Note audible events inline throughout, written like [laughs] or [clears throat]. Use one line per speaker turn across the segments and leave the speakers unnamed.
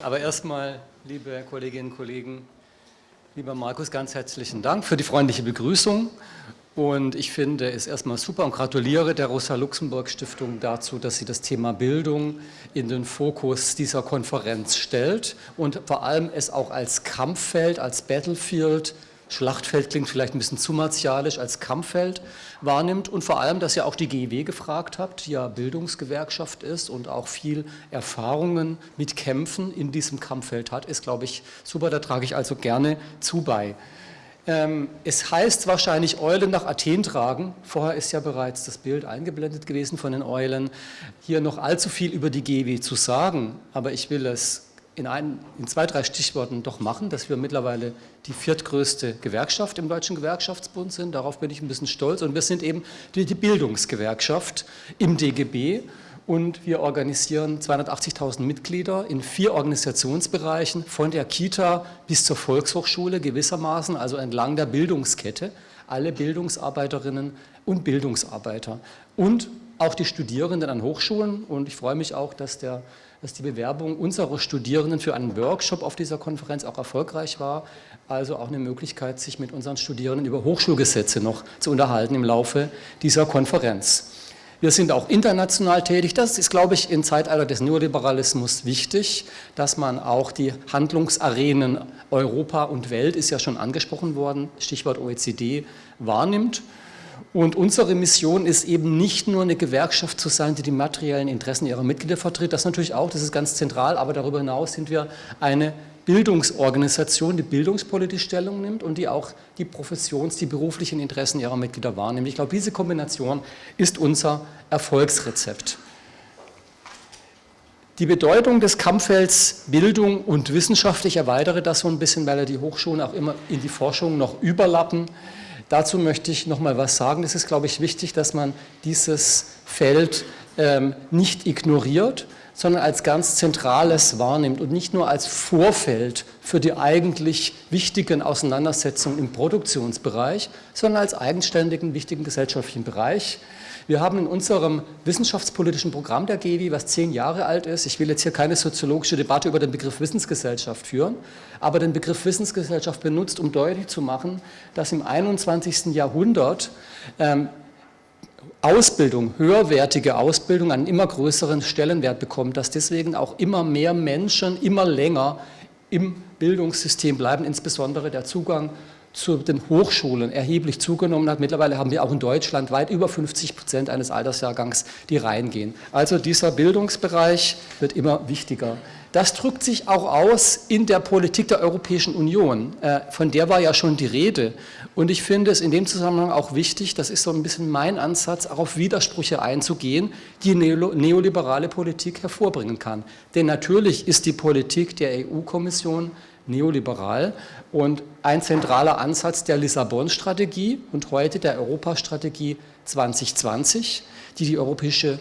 Aber erstmal, liebe Kolleginnen und Kollegen, lieber Markus, ganz herzlichen Dank für die freundliche Begrüßung. Und ich finde es erstmal super und gratuliere der Rosa-Luxemburg-Stiftung dazu, dass sie das Thema Bildung in den Fokus dieser Konferenz stellt und vor allem es auch als Kampffeld, als Battlefield Schlachtfeld klingt vielleicht ein bisschen zu martialisch, als Kampffeld wahrnimmt und vor allem, dass ihr auch die GEW gefragt habt, die ja Bildungsgewerkschaft ist und auch viel Erfahrungen mit Kämpfen in diesem Kampffeld hat, ist, glaube ich, super, da trage ich also gerne zu bei. Ähm, es heißt wahrscheinlich Eulen nach Athen tragen. Vorher ist ja bereits das Bild eingeblendet gewesen von den Eulen. Hier noch allzu viel über die GEW zu sagen, aber ich will es in, ein, in zwei, drei Stichworten doch machen, dass wir mittlerweile die viertgrößte Gewerkschaft im Deutschen Gewerkschaftsbund sind. Darauf bin ich ein bisschen stolz. Und wir sind eben die, die Bildungsgewerkschaft im DGB. Und wir organisieren 280.000 Mitglieder in vier Organisationsbereichen, von der Kita bis zur Volkshochschule gewissermaßen, also entlang der Bildungskette, alle Bildungsarbeiterinnen und Bildungsarbeiter. Und auch die Studierenden an Hochschulen. Und ich freue mich auch, dass der dass die Bewerbung unserer Studierenden für einen Workshop auf dieser Konferenz auch erfolgreich war. Also auch eine Möglichkeit, sich mit unseren Studierenden über Hochschulgesetze noch zu unterhalten im Laufe dieser Konferenz. Wir sind auch international tätig. Das ist, glaube ich, im Zeitalter des Neoliberalismus wichtig, dass man auch die Handlungsarenen Europa und Welt, ist ja schon angesprochen worden, Stichwort OECD, wahrnimmt und unsere Mission ist eben nicht nur eine Gewerkschaft zu sein, die die materiellen Interessen ihrer Mitglieder vertritt, das natürlich auch, das ist ganz zentral, aber darüber hinaus sind wir eine Bildungsorganisation, die bildungspolitisch Stellung nimmt und die auch die Professions-, die beruflichen Interessen ihrer Mitglieder wahrnimmt. Ich glaube, diese Kombination ist unser Erfolgsrezept. Die Bedeutung des Kampffelds Bildung und Wissenschaft, ich erweitere das so ein bisschen, weil ja die Hochschulen auch immer in die Forschung noch überlappen, Dazu möchte ich noch mal was sagen. Es ist, glaube ich, wichtig, dass man dieses Feld ähm, nicht ignoriert, sondern als ganz zentrales wahrnimmt und nicht nur als Vorfeld für die eigentlich wichtigen Auseinandersetzungen im Produktionsbereich, sondern als eigenständigen, wichtigen gesellschaftlichen Bereich. Wir haben in unserem wissenschaftspolitischen Programm der GEWI, was zehn Jahre alt ist, ich will jetzt hier keine soziologische Debatte über den Begriff Wissensgesellschaft führen, aber den Begriff Wissensgesellschaft benutzt, um deutlich zu machen, dass im 21. Jahrhundert ähm, Ausbildung, höherwertige Ausbildung einen immer größeren Stellenwert bekommt, dass deswegen auch immer mehr Menschen immer länger im Bildungssystem bleiben, insbesondere der Zugang zu den Hochschulen erheblich zugenommen hat. Mittlerweile haben wir auch in Deutschland weit über 50 Prozent eines Altersjahrgangs, die reingehen. Also dieser Bildungsbereich wird immer wichtiger. Das drückt sich auch aus in der Politik der Europäischen Union. Äh, von der war ja schon die Rede. Und ich finde es in dem Zusammenhang auch wichtig, das ist so ein bisschen mein Ansatz, auch auf Widersprüche einzugehen, die neoliberale Politik hervorbringen kann. Denn natürlich ist die Politik der EU-Kommission neoliberal und ein zentraler Ansatz der Lissabon-Strategie und heute der Europastrategie 2020, die die Europäische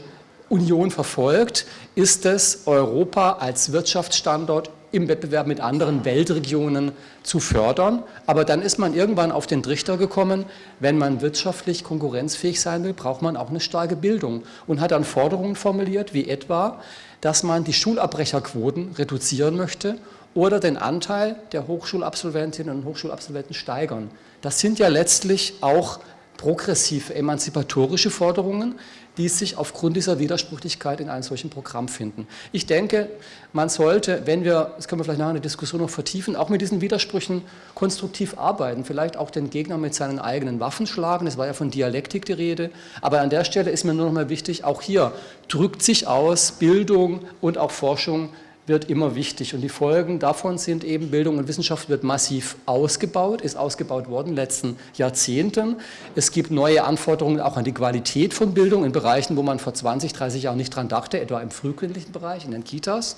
Union verfolgt, ist es, Europa als Wirtschaftsstandort im Wettbewerb mit anderen Weltregionen zu fördern. Aber dann ist man irgendwann auf den Trichter gekommen, wenn man wirtschaftlich konkurrenzfähig sein will, braucht man auch eine starke Bildung und hat dann Forderungen formuliert, wie etwa, dass man die Schulabbrecherquoten reduzieren möchte oder den Anteil der Hochschulabsolventinnen und Hochschulabsolventen steigern. Das sind ja letztlich auch progressive, emanzipatorische Forderungen, die sich aufgrund dieser Widersprüchlichkeit in einem solchen Programm finden. Ich denke, man sollte, wenn wir, das können wir vielleicht nachher in der Diskussion noch vertiefen, auch mit diesen Widersprüchen konstruktiv arbeiten, vielleicht auch den Gegner mit seinen eigenen Waffen schlagen, es war ja von Dialektik die Rede, aber an der Stelle ist mir nur noch mal wichtig, auch hier drückt sich aus Bildung und auch Forschung wird immer wichtig und die Folgen davon sind eben, Bildung und Wissenschaft wird massiv ausgebaut, ist ausgebaut worden in den letzten Jahrzehnten. Es gibt neue Anforderungen auch an die Qualität von Bildung in Bereichen, wo man vor 20, 30 Jahren nicht dran dachte, etwa im frühkindlichen Bereich, in den Kitas.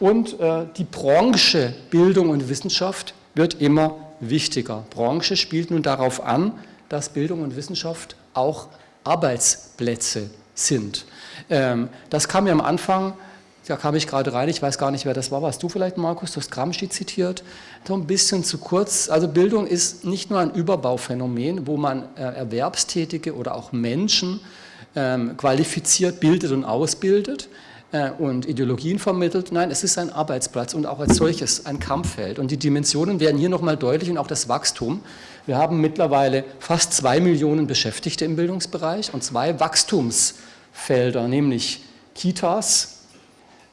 Und äh, die Branche Bildung und Wissenschaft wird immer wichtiger. Branche spielt nun darauf an, dass Bildung und Wissenschaft auch Arbeitsplätze sind. Ähm, das kam ja am Anfang da kam ich gerade rein, ich weiß gar nicht, wer das war. Warst du vielleicht, Markus? Du hast Gramsci zitiert. So ein bisschen zu kurz. Also Bildung ist nicht nur ein Überbauphänomen, wo man äh, Erwerbstätige oder auch Menschen ähm, qualifiziert, bildet und ausbildet. äh, und Ideologien vermittelt. Nein, es ist ein Arbeitsplatz und auch als solches ein Kampffeld. Und die Dimensionen werden hier nochmal deutlich und auch das Wachstum. Wir haben mittlerweile fast zwei Millionen Beschäftigte im Bildungsbereich und zwei Wachstumsfelder, nämlich Kitas,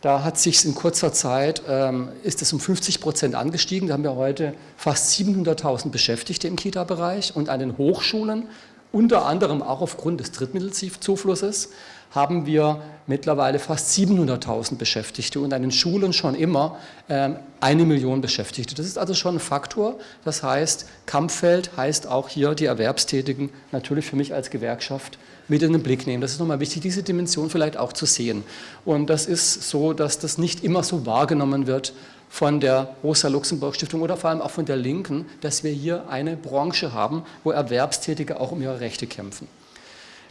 da hat sich in kurzer Zeit, ähm, ist es um 50 Prozent angestiegen. Da haben wir heute fast 700.000 Beschäftigte im Kita-Bereich und an den Hochschulen, unter anderem auch aufgrund des Drittmittelzuflusses, haben wir mittlerweile fast 700.000 Beschäftigte und an den Schulen schon immer ähm, eine Million Beschäftigte. Das ist also schon ein Faktor. Das heißt, Kampffeld heißt auch hier die Erwerbstätigen natürlich für mich als Gewerkschaft mit in den Blick nehmen. Das ist nochmal wichtig, diese Dimension vielleicht auch zu sehen. Und das ist so, dass das nicht immer so wahrgenommen wird von der Rosa-Luxemburg-Stiftung oder vor allem auch von der Linken, dass wir hier eine Branche haben, wo Erwerbstätige auch um ihre Rechte kämpfen.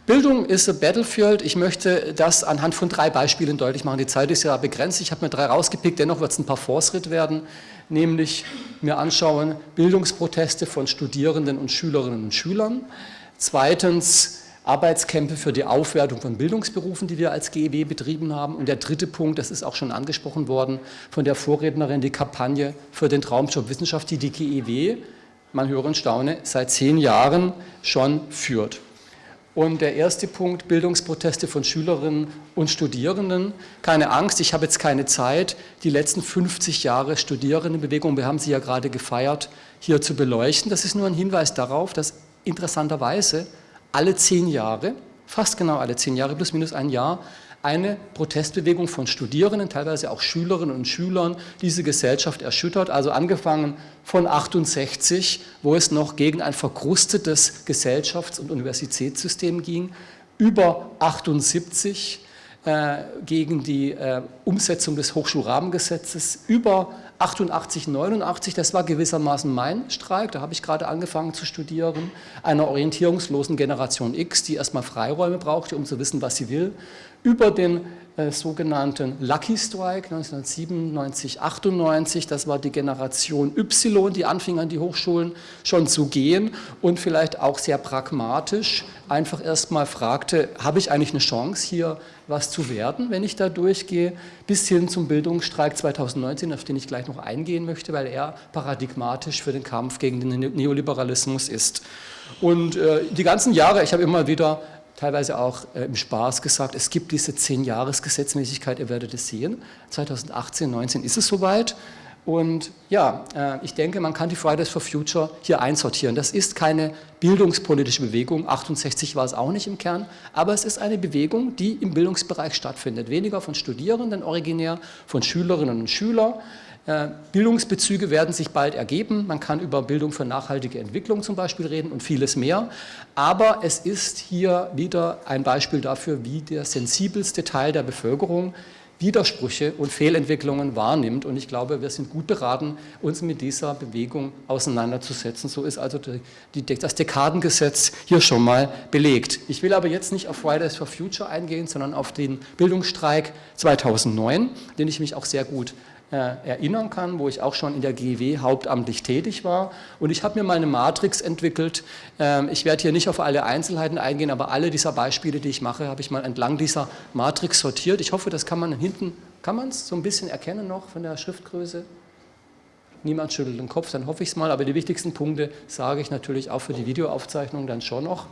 Bildung ist a battlefield. Ich möchte das anhand von drei Beispielen deutlich machen. Die Zeit ist ja begrenzt. Ich habe mir drei rausgepickt, dennoch wird es ein paar Fortschritt werden, nämlich mir anschauen Bildungsproteste von Studierenden und Schülerinnen und Schülern. Zweitens Arbeitskämpfe für die Aufwertung von Bildungsberufen, die wir als GEW betrieben haben. Und der dritte Punkt, das ist auch schon angesprochen worden von der Vorrednerin, die Kampagne für den Traumjob Wissenschaft, die die GEW, man höre und staune, seit zehn Jahren schon führt. Und der erste Punkt, Bildungsproteste von Schülerinnen und Studierenden. Keine Angst, ich habe jetzt keine Zeit, die letzten 50 Jahre Studierendenbewegung, wir haben sie ja gerade gefeiert, hier zu beleuchten. Das ist nur ein Hinweis darauf, dass interessanterweise alle zehn Jahre, fast genau alle zehn Jahre, plus minus ein Jahr, eine Protestbewegung von Studierenden, teilweise auch Schülerinnen und Schülern, diese Gesellschaft erschüttert. Also angefangen von 68, wo es noch gegen ein verkrustetes Gesellschafts- und Universitätssystem ging, über 78 äh, gegen die äh, Umsetzung des Hochschulrahmengesetzes, über 88, 89, das war gewissermaßen mein Streik, da habe ich gerade angefangen zu studieren, einer orientierungslosen Generation X, die erstmal Freiräume brauchte, um zu wissen, was sie will, über den äh, sogenannten Lucky Strike 1997, 98, das war die Generation Y, die anfing an die Hochschulen schon zu gehen und vielleicht auch sehr pragmatisch einfach erstmal fragte, habe ich eigentlich eine Chance hier was zu werden, wenn ich da durchgehe, bis hin zum Bildungsstreik 2019, auf den ich gleich noch eingehen möchte, weil er paradigmatisch für den Kampf gegen den Neoliberalismus ist. Und äh, die ganzen Jahre, ich habe immer wieder teilweise auch äh, im Spaß gesagt, es gibt diese 10-Jahres-Gesetzmäßigkeit, ihr werdet es sehen. 2018, 2019 ist es soweit. Und ja, äh, ich denke, man kann die Fridays for Future hier einsortieren. Das ist keine bildungspolitische Bewegung, 68 war es auch nicht im Kern, aber es ist eine Bewegung, die im Bildungsbereich stattfindet. Weniger von Studierenden originär, von Schülerinnen und Schülern. Äh, Bildungsbezüge werden sich bald ergeben. Man kann über Bildung für nachhaltige Entwicklung zum Beispiel reden und vieles mehr. Aber es ist hier wieder ein Beispiel dafür, wie der sensibelste Teil der Bevölkerung Widersprüche und Fehlentwicklungen wahrnimmt. Und ich glaube, wir sind gut beraten, uns mit dieser Bewegung auseinanderzusetzen. So ist also die, das Dekadengesetz hier schon mal belegt. Ich will aber jetzt nicht auf Fridays for Future eingehen, sondern auf den Bildungsstreik 2009, den ich mich auch sehr gut erinnern kann, wo ich auch schon in der GW hauptamtlich tätig war. Und ich habe mir mal eine Matrix entwickelt. Ähm, ich werde hier nicht auf alle Einzelheiten eingehen, aber alle dieser Beispiele, die ich mache, habe ich mal entlang dieser Matrix sortiert. Ich hoffe, das kann man hinten, kann man es so ein bisschen erkennen noch von der Schriftgröße? Niemand schüttelt den Kopf, dann hoffe ich es mal, aber die wichtigsten Punkte sage ich natürlich auch für die Videoaufzeichnung dann schon noch.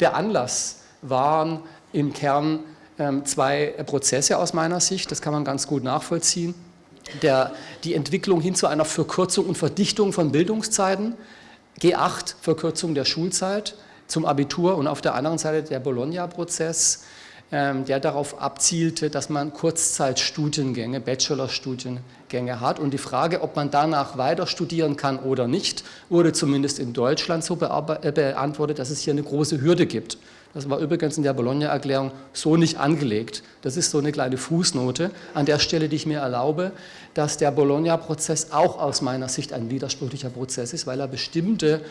Der Anlass waren im Kern ähm, zwei Prozesse aus meiner Sicht, das kann man ganz gut nachvollziehen der, die Entwicklung hin zu einer Verkürzung und Verdichtung von Bildungszeiten, G8, Verkürzung der Schulzeit zum Abitur und auf der anderen Seite der Bologna-Prozess, ähm, der darauf abzielte, dass man Kurzzeitstudiengänge, Bachelorstudiengänge hat. Und die Frage, ob man danach weiter studieren kann oder nicht, wurde zumindest in Deutschland so äh, beantwortet, dass es hier eine große Hürde gibt. Das war übrigens in der Bologna-Erklärung so nicht angelegt. Das ist so eine kleine Fußnote an der Stelle, die ich mir erlaube, dass der Bologna-Prozess auch aus meiner Sicht ein widersprüchlicher Prozess ist, weil er bestimmte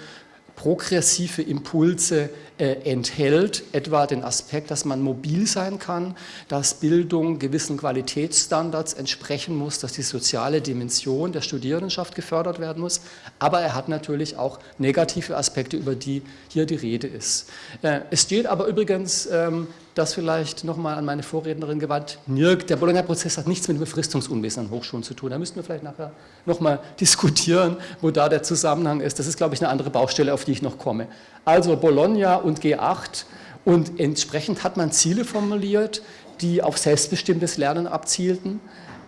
progressive Impulse äh, enthält, etwa den Aspekt, dass man mobil sein kann, dass Bildung gewissen Qualitätsstandards entsprechen muss, dass die soziale Dimension der Studierendenschaft gefördert werden muss, aber er hat natürlich auch negative Aspekte, über die hier die Rede ist. Äh, es steht aber übrigens ähm, das vielleicht nochmal an meine Vorrednerin gewandt, der Bologna-Prozess hat nichts mit Befristungsunwesen an Hochschulen zu tun. Da müssten wir vielleicht nachher nochmal [laughs] diskutieren, wo da der Zusammenhang ist. Das ist, glaube ich, eine andere Baustelle, auf die ich noch komme. Also Bologna und G8 und entsprechend hat man Ziele formuliert, die auf selbstbestimmtes Lernen abzielten.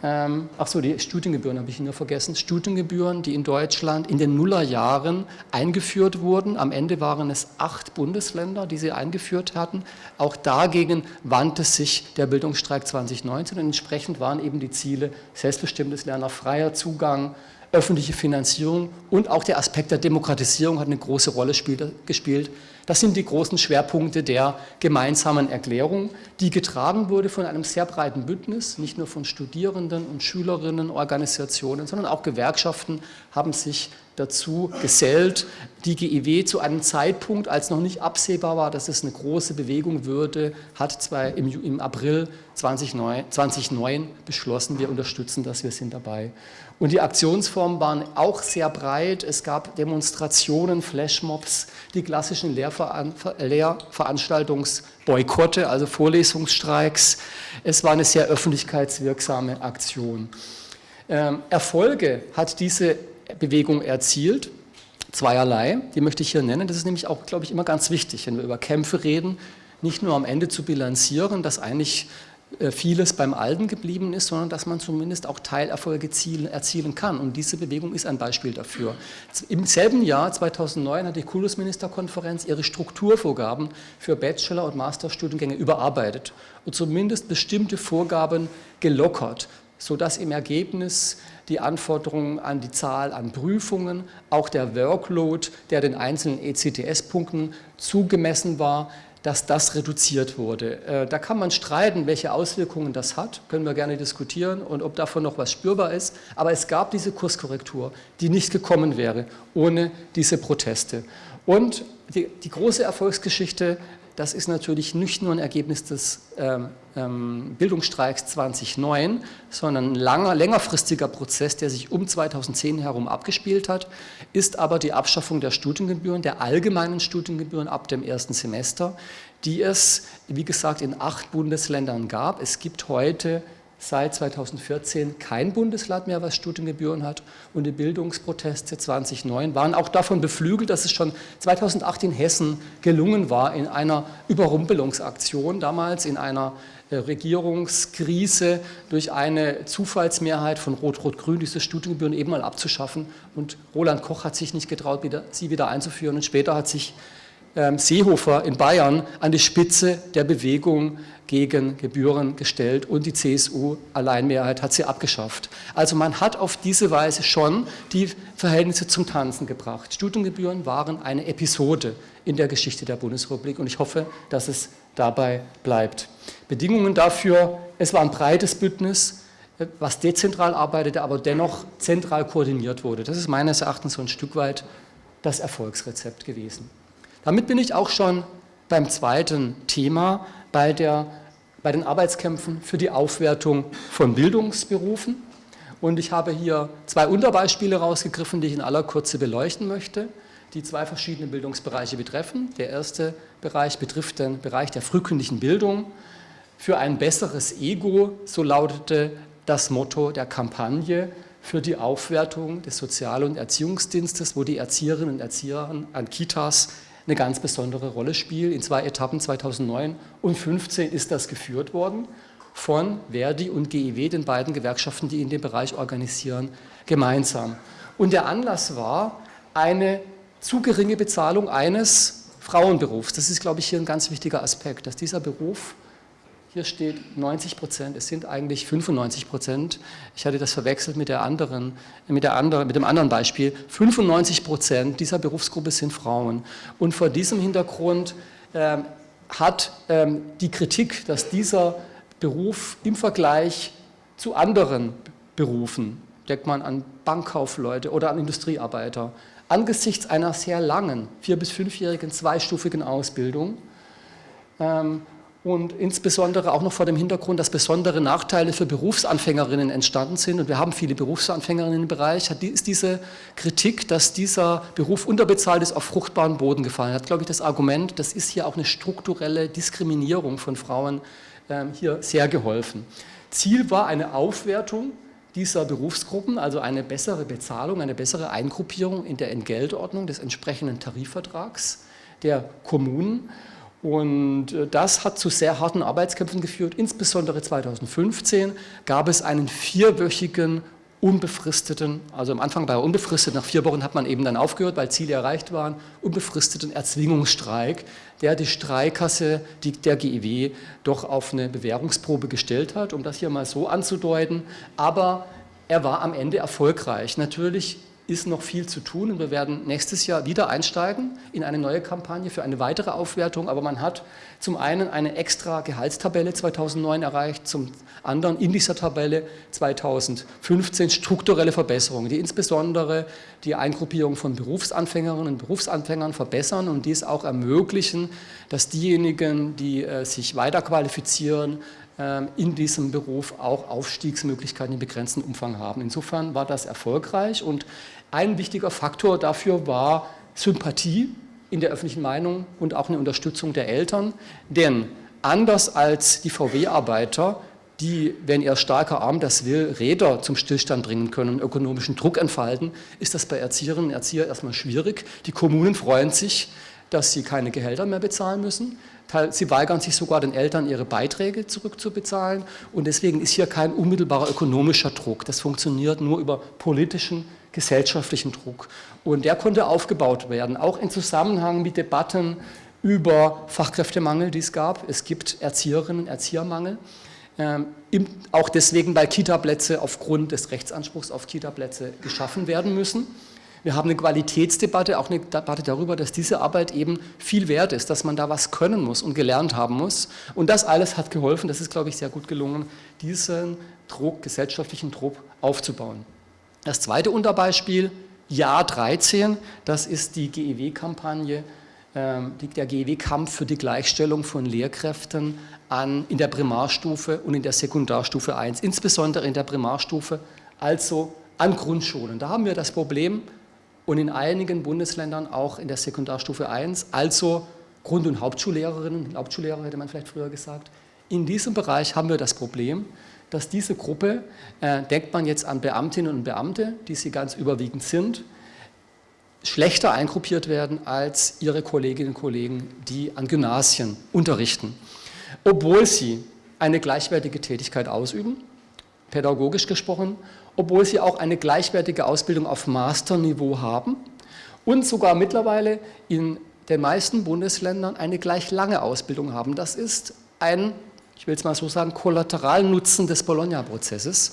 Ähm, ach so, die Studiengebühren habe ich nur vergessen. Studiengebühren, die in Deutschland in den Nullerjahren eingeführt wurden. Am Ende waren es acht Bundesländer, die sie eingeführt hatten. Auch dagegen wandte sich der Bildungsstreik 2019 und entsprechend waren eben die Ziele selbstbestimmtes Lernen, freier Zugang, öffentliche Finanzierung und auch der Aspekt der Demokratisierung hat eine große Rolle gespielt. Das sind die großen Schwerpunkte der gemeinsamen Erklärung, die getragen wurde von einem sehr breiten Bündnis, nicht nur von Studierenden und Schülerinnenorganisationen, sondern auch Gewerkschaften haben sich dazu gesellt, die GIW zu einem Zeitpunkt, als noch nicht absehbar war, dass es eine große Bewegung würde, hat zwei, im, im April 2009, 2009 beschlossen, wir unterstützen das, wir sind dabei. Und die Aktionsformen waren auch sehr breit. Es gab Demonstrationen, Flashmobs, die klassischen Lehrveran Lehrveranstaltungsboykotte, also Vorlesungsstreiks. Es war eine sehr öffentlichkeitswirksame Aktion. Ähm, Erfolge hat diese Bewegung erzielt. Zweierlei, die möchte ich hier nennen. Das ist nämlich auch, glaube ich, immer ganz wichtig, wenn wir über Kämpfe reden, nicht nur am Ende zu bilanzieren, dass eigentlich äh, vieles beim Alten geblieben ist, sondern dass man zumindest auch Teilerfolge erzielen kann. Und diese Bewegung ist ein Beispiel dafür. Im selben Jahr, 2009, hat die Kultusministerkonferenz ihre Strukturvorgaben für Bachelor- und Masterstudiengänge überarbeitet und zumindest bestimmte Vorgaben gelockert, sodass im Ergebnis die Anforderungen an die Zahl an Prüfungen, auch der Workload, der den einzelnen ECTS-Punkten zugemessen war, dass das reduziert wurde. Äh, da kann man streiten, welche Auswirkungen das hat, können wir gerne diskutieren und ob davon noch was spürbar ist, aber es gab diese Kurskorrektur, die nicht gekommen wäre ohne diese Proteste. Und die, die große Erfolgsgeschichte das ist natürlich nicht nur ein Ergebnis des ähm, ähm, Bildungsstreiks 2009, sondern ein langer, längerfristiger Prozess, der sich um 2010 herum abgespielt hat, ist aber die Abschaffung der Studiengebühren, der allgemeinen Studiengebühren ab dem ersten Semester, die es, wie gesagt, in acht Bundesländern gab. Es gibt heute seit 2014 kein Bundesland mehr, was Studiengebühren hat. Und die Bildungsproteste 2009 waren auch davon beflügelt, dass es schon 2008 in Hessen gelungen war, in einer Überrumpelungsaktion damals, in einer äh, Regierungskrise durch eine Zufallsmehrheit von Rot-Rot-Grün diese Studiengebühren eben mal abzuschaffen. Und Roland Koch hat sich nicht getraut, sie wieder einzuführen. Und später hat sich Seehofer in Bayern an die Spitze der Bewegung gegen Gebühren gestellt und die CSU-Alleinmehrheit hat sie abgeschafft. Also man hat auf diese Weise schon die Verhältnisse zum Tanzen gebracht. Studiengebühren waren eine Episode in der Geschichte der Bundesrepublik und ich hoffe, dass es dabei bleibt. Bedingungen dafür, es war ein breites Bündnis, was dezentral arbeitete, aber dennoch zentral koordiniert wurde. Das ist meines Erachtens so ein Stück weit das Erfolgsrezept gewesen. Damit bin ich auch schon beim zweiten Thema, bei, der, bei den Arbeitskämpfen für die Aufwertung von Bildungsberufen. Und ich habe hier zwei Unterbeispiele rausgegriffen, die ich in aller Kürze beleuchten möchte, die zwei verschiedene Bildungsbereiche betreffen. Der erste Bereich betrifft den Bereich der frühkindlichen Bildung. Für ein besseres Ego, so lautete das Motto der Kampagne für die Aufwertung des Sozial- und Erziehungsdienstes, wo die Erzieherinnen und Erzieher an Kitas eine ganz besondere Rolle spielt. In zwei Etappen 2009 und 2015 ist das geführt worden von Verdi und GIW, den beiden Gewerkschaften, die in dem Bereich organisieren, gemeinsam. Und der Anlass war eine zu geringe Bezahlung eines Frauenberufs. Das ist, glaube ich, hier ein ganz wichtiger Aspekt, dass dieser Beruf hier steht 90 Prozent, es sind eigentlich 95 Prozent. Ich hatte das verwechselt mit, der anderen, mit, der anderen, mit dem anderen Beispiel. 95 Prozent dieser Berufsgruppe sind Frauen. Und vor diesem Hintergrund ähm, hat ähm, die Kritik, dass dieser Beruf im Vergleich zu anderen Berufen, denkt man an Bankkaufleute oder an Industriearbeiter, angesichts einer sehr langen, vier- bis fünfjährigen zweistufigen Ausbildung, ähm, und insbesondere auch noch vor dem Hintergrund, dass besondere Nachteile für Berufsanfängerinnen entstanden sind und wir haben viele Berufsanfängerinnen im Bereich, hat, ist diese Kritik, dass dieser Beruf unterbezahlt ist, auf fruchtbaren Boden gefallen. Hat, glaube ich, das Argument, das ist hier auch eine strukturelle Diskriminierung von Frauen ähm, hier sehr geholfen. Ziel war eine Aufwertung dieser Berufsgruppen, also eine bessere Bezahlung, eine bessere Eingruppierung in der Entgeltordnung des entsprechenden Tarifvertrags der Kommunen und äh, das hat zu sehr harten Arbeitskämpfen geführt. Insbesondere 2015 gab es einen vierwöchigen unbefristeten, also am Anfang war er unbefristet, nach vier Wochen hat man eben dann aufgehört, weil Ziele erreicht waren, unbefristeten Erzwingungsstreik, der die Streikkasse die, der GEW doch auf eine Bewährungsprobe gestellt hat, um das hier mal so anzudeuten. Aber er war am Ende erfolgreich. Natürlich ist noch viel zu tun und wir werden nächstes Jahr wieder einsteigen in eine neue Kampagne für eine weitere Aufwertung, aber man hat zum einen eine extra Gehaltstabelle 2009 erreicht, zum anderen in dieser Tabelle 2015 strukturelle Verbesserungen, die insbesondere die Eingruppierung von Berufsanfängerinnen und Berufsanfängern verbessern und dies auch ermöglichen, dass diejenigen, die äh, sich weiter qualifizieren, ähm, in diesem Beruf auch Aufstiegsmöglichkeiten in begrenztem Umfang haben. Insofern war das erfolgreich und ein wichtiger Faktor dafür war Sympathie in der öffentlichen Meinung und auch eine Unterstützung der Eltern, denn anders als die VW-Arbeiter, die, wenn ihr starker Arm das will, Räder zum Stillstand bringen können, ökonomischen Druck entfalten, ist das bei Erzieherinnen und Erziehern erstmal schwierig. Die Kommunen freuen sich, dass sie keine Gehälter mehr bezahlen müssen. Sie weigern sich sogar den Eltern ihre Beiträge zurückzubezahlen und deswegen ist hier kein unmittelbarer ökonomischer Druck. Das funktioniert nur über politischen, gesellschaftlichen Druck und der konnte aufgebaut werden, auch in Zusammenhang mit Debatten über Fachkräftemangel, die es gab. Es gibt Erzieherinnen Erziehermangel. Ähm, auch deswegen, weil Kita-Plätze aufgrund des Rechtsanspruchs auf Kita-Plätze geschaffen werden müssen. Wir haben eine Qualitätsdebatte, auch eine Debatte darüber, dass diese Arbeit eben viel wert ist, dass man da was können muss und gelernt haben muss. Und das alles hat geholfen, das ist, glaube ich, sehr gut gelungen, diesen Druck, gesellschaftlichen Druck aufzubauen. Das zweite Unterbeispiel, Jahr 13, das ist die GEW-Kampagne, ähm, der GEW-Kampf für die Gleichstellung von Lehrkräften an, in der Primarstufe und in der Sekundarstufe 1, insbesondere in der Primarstufe, also an Grundschulen. Da haben wir das Problem, und in einigen Bundesländern auch in der Sekundarstufe 1, also Grund- und Hauptschullehrerinnen, Hauptschullehrer hätte man vielleicht früher gesagt. In diesem Bereich haben wir das Problem, dass diese Gruppe, äh, denkt man jetzt an Beamtinnen und Beamte, die sie ganz überwiegend sind, schlechter eingruppiert werden als ihre Kolleginnen und Kollegen, die an Gymnasien unterrichten. Obwohl sie eine gleichwertige Tätigkeit ausüben, pädagogisch gesprochen, obwohl sie auch eine gleichwertige Ausbildung auf Masterniveau haben und sogar mittlerweile in den meisten Bundesländern eine gleich lange Ausbildung haben. Das ist ein, ich will es mal so sagen, Kollateralnutzen des Bologna-Prozesses,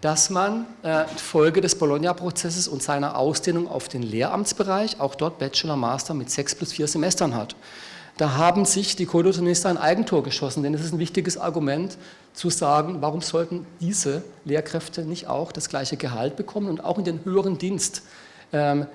dass man äh, Folge des Bologna-Prozesses und seiner Ausdehnung auf den Lehramtsbereich auch dort Bachelor, Master mit sechs plus vier Semestern hat. Da haben sich die Kultusminister ein Eigentor geschossen, denn es ist ein wichtiges Argument zu sagen, warum sollten diese Lehrkräfte nicht auch das gleiche Gehalt bekommen und auch in den höheren Dienst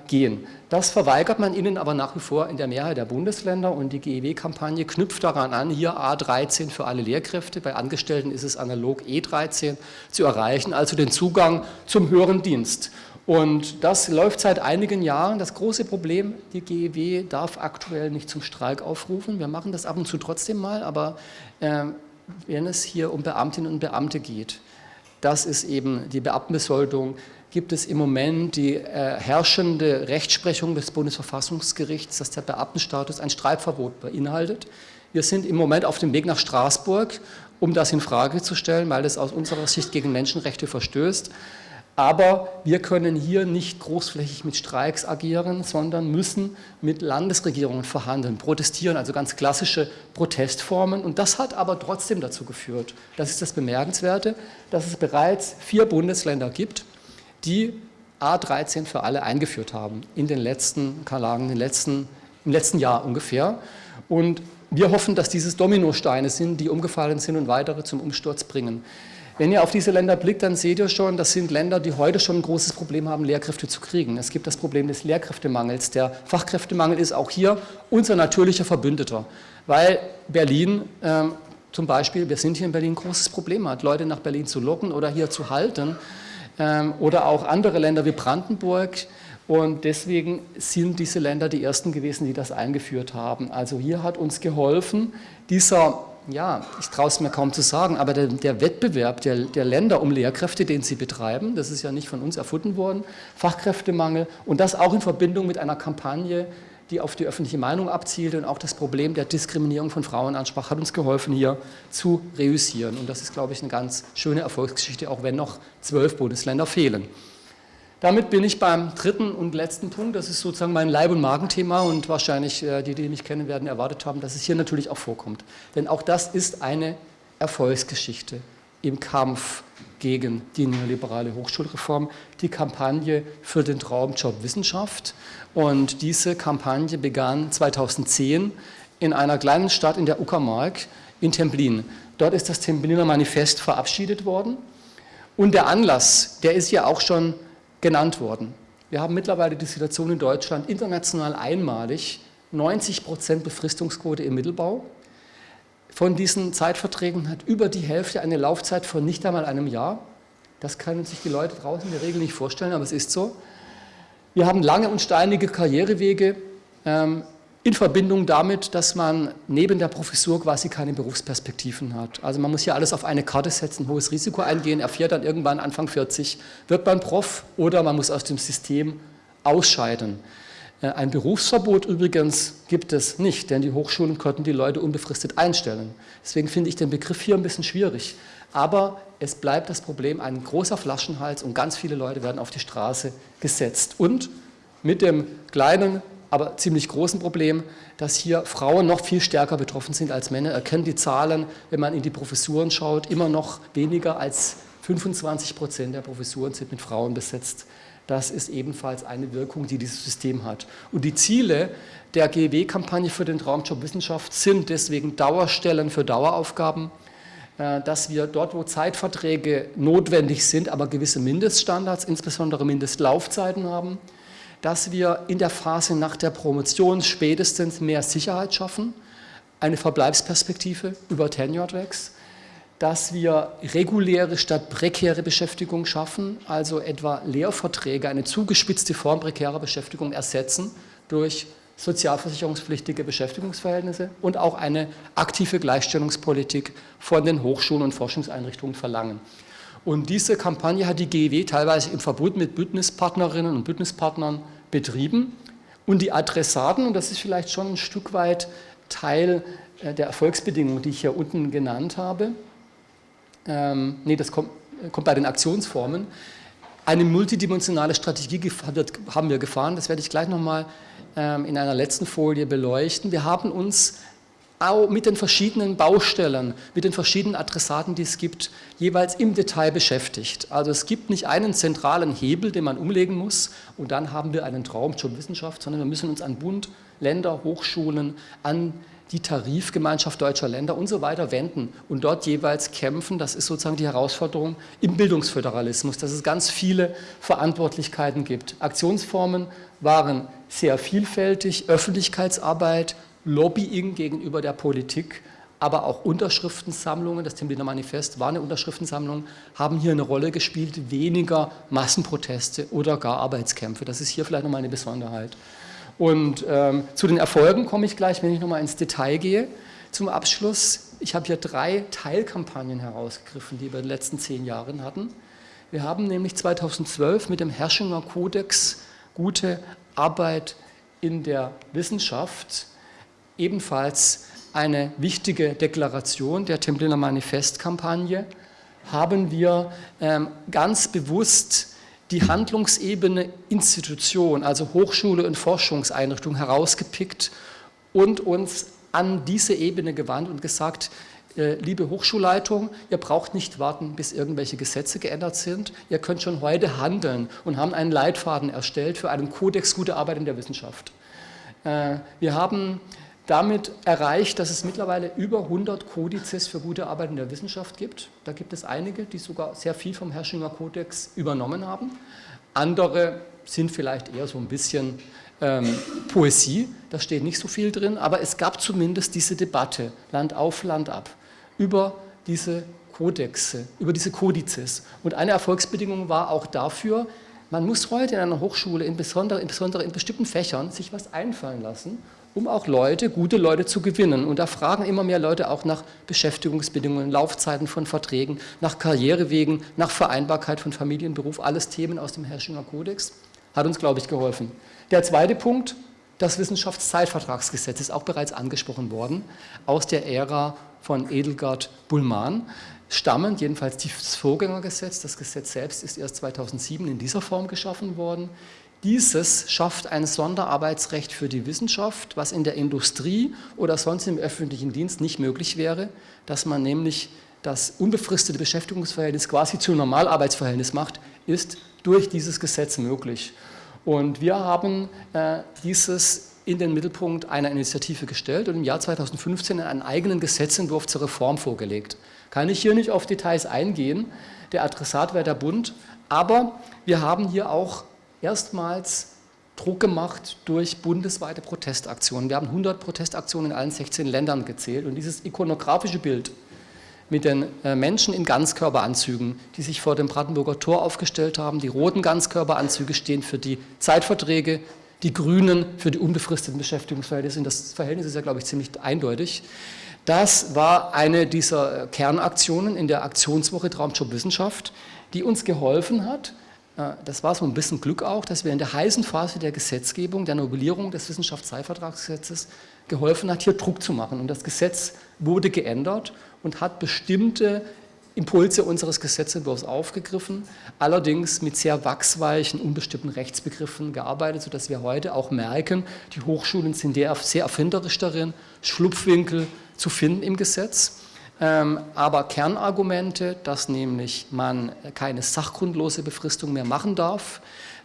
gehen. Das verweigert man ihnen aber nach wie vor in der Mehrheit der Bundesländer und die GEW-Kampagne knüpft daran an, hier A13 für alle Lehrkräfte, bei Angestellten ist es analog E13 zu erreichen, also den Zugang zum höheren Dienst. Und das läuft seit einigen Jahren. Das große Problem, die GEW darf aktuell nicht zum Streik aufrufen. Wir machen das ab und zu trotzdem mal, aber äh, wenn es hier um Beamtinnen und Beamte geht, das ist eben die Beamtenbesoldung, gibt es im Moment die äh, herrschende Rechtsprechung des Bundesverfassungsgerichts, dass der Beamtenstatus ein Streikverbot beinhaltet. Wir sind im Moment auf dem Weg nach Straßburg, um das in Frage zu stellen, weil es aus unserer Sicht gegen Menschenrechte verstößt. Aber wir können hier nicht großflächig mit Streiks agieren, sondern müssen mit Landesregierungen verhandeln, protestieren, also ganz klassische Protestformen. Und das hat aber trotzdem dazu geführt, das ist das Bemerkenswerte, dass es bereits vier Bundesländer gibt, die A13 für alle eingeführt haben in den letzten Kalagen, in den letzten, im letzten Jahr ungefähr. Und wir hoffen, dass dieses Dominosteine sind, die umgefallen sind und weitere zum Umsturz bringen. Wenn ihr auf diese Länder blickt, dann seht ihr schon, das sind Länder, die heute schon ein großes Problem haben, Lehrkräfte zu kriegen. Es gibt das Problem des Lehrkräftemangels. Der Fachkräftemangel ist auch hier unser natürlicher Verbündeter, weil Berlin ähm, zum Beispiel, wir sind hier in Berlin ein großes Problem hat, Leute nach Berlin zu locken oder hier zu halten oder auch andere Länder wie Brandenburg und deswegen sind diese Länder die ersten gewesen, die das eingeführt haben. Also hier hat uns geholfen, dieser, ja, ich traue es mir kaum zu sagen, aber der, der Wettbewerb der, der, Länder um Lehrkräfte, den sie betreiben, das ist ja nicht von uns erfunden worden, Fachkräftemangel und das auch in Verbindung mit einer Kampagne, die auf die öffentliche Meinung abzielte und auch das Problem der Diskriminierung von Frauen ansprach, hat uns geholfen, hier zu reüssieren. Und das ist, glaube ich, eine ganz schöne Erfolgsgeschichte, auch wenn noch zwölf Bundesländer fehlen. Damit bin ich beim dritten und letzten Punkt, das ist sozusagen mein Leib- und Magenthema und wahrscheinlich äh, die, die mich kennen werden, erwartet haben, dass es hier natürlich auch vorkommt. Denn auch das ist eine Erfolgsgeschichte im Kampf gegen die neoliberale Hochschulreform, die Kampagne für den Traumjob Wissenschaft. Und diese Kampagne begann 2010 in einer kleinen Stadt in der Uckermark in Templin. Dort ist das Templiner Manifest verabschiedet worden. Und der Anlass, der ist ja auch schon genannt worden. Wir haben mittlerweile die Situation in Deutschland international einmalig, 90 Prozent Befristungsquote im Mittelbau. Von diesen Zeitverträgen hat über die Hälfte eine Laufzeit von nicht einmal einem Jahr. Das können sich die Leute draußen in der Regel nicht vorstellen, aber es ist so. Wir haben lange und steinige Karrierewege. Ähm, in Verbindung damit, dass man neben der Professur quasi keine Berufsperspektiven hat. Also man muss hier alles auf eine Karte setzen, hohes Risiko eingehen, erfährt dann irgendwann Anfang 40, wird man Prof oder man muss aus dem System ausscheiden. Äh, ein Berufsverbot übrigens gibt es nicht, denn die Hochschulen konnten die Leute unbefristet einstellen. Deswegen finde ich den Begriff hier ein bisschen schwierig. Aber es bleibt das Problem ein großer Flaschenhals und ganz viele Leute werden auf die Straße gesetzt. Und mit dem kleinen aber ziemlich großen Problem, dass hier Frauen noch viel stärker betroffen sind als Männer. Erkennen die Zahlen, wenn man in die Professuren schaut, immer noch weniger als 25 Prozent der Professuren sind mit Frauen besetzt. Das ist ebenfalls eine Wirkung, die dieses System hat. Und die Ziele der GEW-Kampagne für den Traumjob Wissenschaft sind deswegen Dauerstellen für Daueraufgaben, äh, dass wir dort, wo Zeitverträge notwendig sind, aber gewisse Mindeststandards, insbesondere Mindestlaufzeiten haben, dass wir in der Phase nach der Promotion spätestens mehr Sicherheit schaffen, eine Verbleibsperspektive über Tenure Tracks, dass wir reguläre statt prekäre Beschäftigung schaffen, also etwa Lehrverträge, eine zugespitzte Form prekärer Beschäftigung ersetzen durch sozialversicherungspflichtige Beschäftigungsverhältnisse und auch eine aktive Gleichstellungspolitik von den Hochschulen und Forschungseinrichtungen verlangen. Und diese Kampagne hat die GEW teilweise im Verbund mit Bündnispartnerinnen und Bündnispartnern betrieben. Und die Adressaten, und das ist vielleicht schon ein Stück weit Teil äh, der Erfolgsbedingungen, die ich hier unten genannt habe, ähm, nee, das kommt, kommt bei den Aktionsformen, eine multidimensionale Strategie haben wir gefahren, das werde ich gleich nochmal ähm, in einer letzten Folie beleuchten. Wir haben uns mit den verschiedenen Baustellen, mit den verschiedenen Adressaten, die es gibt, jeweils im Detail beschäftigt. Also es gibt nicht einen zentralen Hebel, den man umlegen muss und dann haben wir einen Traum zur Wissenschaft, sondern wir müssen uns an Bund, Länder, Hochschulen, an die Tarifgemeinschaft deutscher Länder und so weiter wenden und dort jeweils kämpfen. Das ist sozusagen die Herausforderung im Bildungsföderalismus, dass es ganz viele Verantwortlichkeiten gibt. Aktionsformen waren sehr vielfältig, Öffentlichkeitsarbeit, Lobbying gegenüber der Politik, aber auch Unterschriftensammlungen, das Templiner Manifest war eine Unterschriftensammlung, haben hier eine Rolle gespielt, weniger Massenproteste oder gar Arbeitskämpfe. Das ist hier vielleicht nochmal eine Besonderheit. Und ähm, zu den Erfolgen komme ich gleich, wenn ich nochmal ins Detail gehe. Zum Abschluss, ich habe hier drei Teilkampagnen herausgegriffen, die wir in den letzten zehn Jahren hatten. Wir haben nämlich 2012 mit dem Herrschinger Kodex Gute Arbeit in der Wissenschaft ebenfalls eine wichtige Deklaration der Templiner Manifestkampagne, haben wir ähm, ganz bewusst die Handlungsebene Institution, also Hochschule und Forschungseinrichtung herausgepickt und uns an diese Ebene gewandt und gesagt, äh, liebe Hochschulleitung, ihr braucht nicht warten, bis irgendwelche Gesetze geändert sind. Ihr könnt schon heute handeln und haben einen Leitfaden erstellt für einen Kodex gute Arbeit in der Wissenschaft. Äh, wir haben damit erreicht, dass es mittlerweile über 100 Kodizes für gute Arbeit in der Wissenschaft gibt. Da gibt es einige, die sogar sehr viel vom Herrschinger Kodex übernommen haben. Andere sind vielleicht eher so ein bisschen ähm, Poesie, da steht nicht so viel drin, aber es gab zumindest diese Debatte, Land auf, Land ab, über diese Kodexe, über diese Kodizes. Und eine Erfolgsbedingung war auch dafür, man muss heute in einer Hochschule, insbesondere, insbesondere in bestimmten Fächern, sich was einfallen lassen, um auch Leute, gute Leute zu gewinnen. Und da fragen immer mehr Leute auch nach Beschäftigungsbedingungen, Laufzeiten von Verträgen, nach Karrierewegen, nach Vereinbarkeit von Familie und Beruf, alles Themen aus dem Herrschinger Kodex. Hat uns, glaube ich, geholfen. Der zweite Punkt, das Wissenschaftszeitvertragsgesetz ist auch bereits angesprochen worden, aus der Ära von Edelgard Bullmann stammend, jedenfalls das Vorgängergesetz, das Gesetz selbst ist erst 2007 in dieser Form geschaffen worden. Dieses schafft ein Sonderarbeitsrecht für die Wissenschaft, was in der Industrie oder sonst im öffentlichen Dienst nicht möglich wäre, dass man nämlich das unbefristete Beschäftigungsverhältnis quasi zum Normalarbeitsverhältnis macht, ist durch dieses Gesetz möglich. Und wir haben äh, dieses in den Mittelpunkt einer Initiative gestellt und im Jahr 2015 einen eigenen Gesetzentwurf zur Reform vorgelegt. Kann ich hier nicht auf Details eingehen, der Adressat wäre der Bund, aber wir haben hier auch erstmals Druck gemacht durch bundesweite Protestaktionen. Wir haben 100 Protestaktionen in allen 16 Ländern gezählt und dieses ikonografische Bild mit den äh, Menschen in Ganzkörperanzügen, die sich vor dem Brandenburger Tor aufgestellt haben. Die roten Ganzkörperanzüge stehen für die Zeitverträge, die grünen für die unbefristeten Beschäftigungsverhältnisse. Das Verhältnis ist ja, glaube ich, ziemlich eindeutig. Das war eine dieser Kernaktionen in der Aktionswoche Traumjob Wissenschaft, die uns geholfen hat, äh, das war so ein bisschen Glück auch, dass wir in der heißen Phase der Gesetzgebung, der Novellierung des Wissenschaftszeitvertragsgesetzes geholfen hat, hier Druck zu machen. Und das Gesetz wurde geändert und hat bestimmte Impulse unseres Gesetzentwurfs aufgegriffen, allerdings mit sehr wachsweichen, unbestimmten Rechtsbegriffen gearbeitet, sodass wir heute auch merken, die Hochschulen sind sehr erfinderisch darin, Schlupfwinkel zu finden im Gesetz. Ähm, aber Kernargumente, dass nämlich man keine sachgrundlose Befristung mehr machen darf,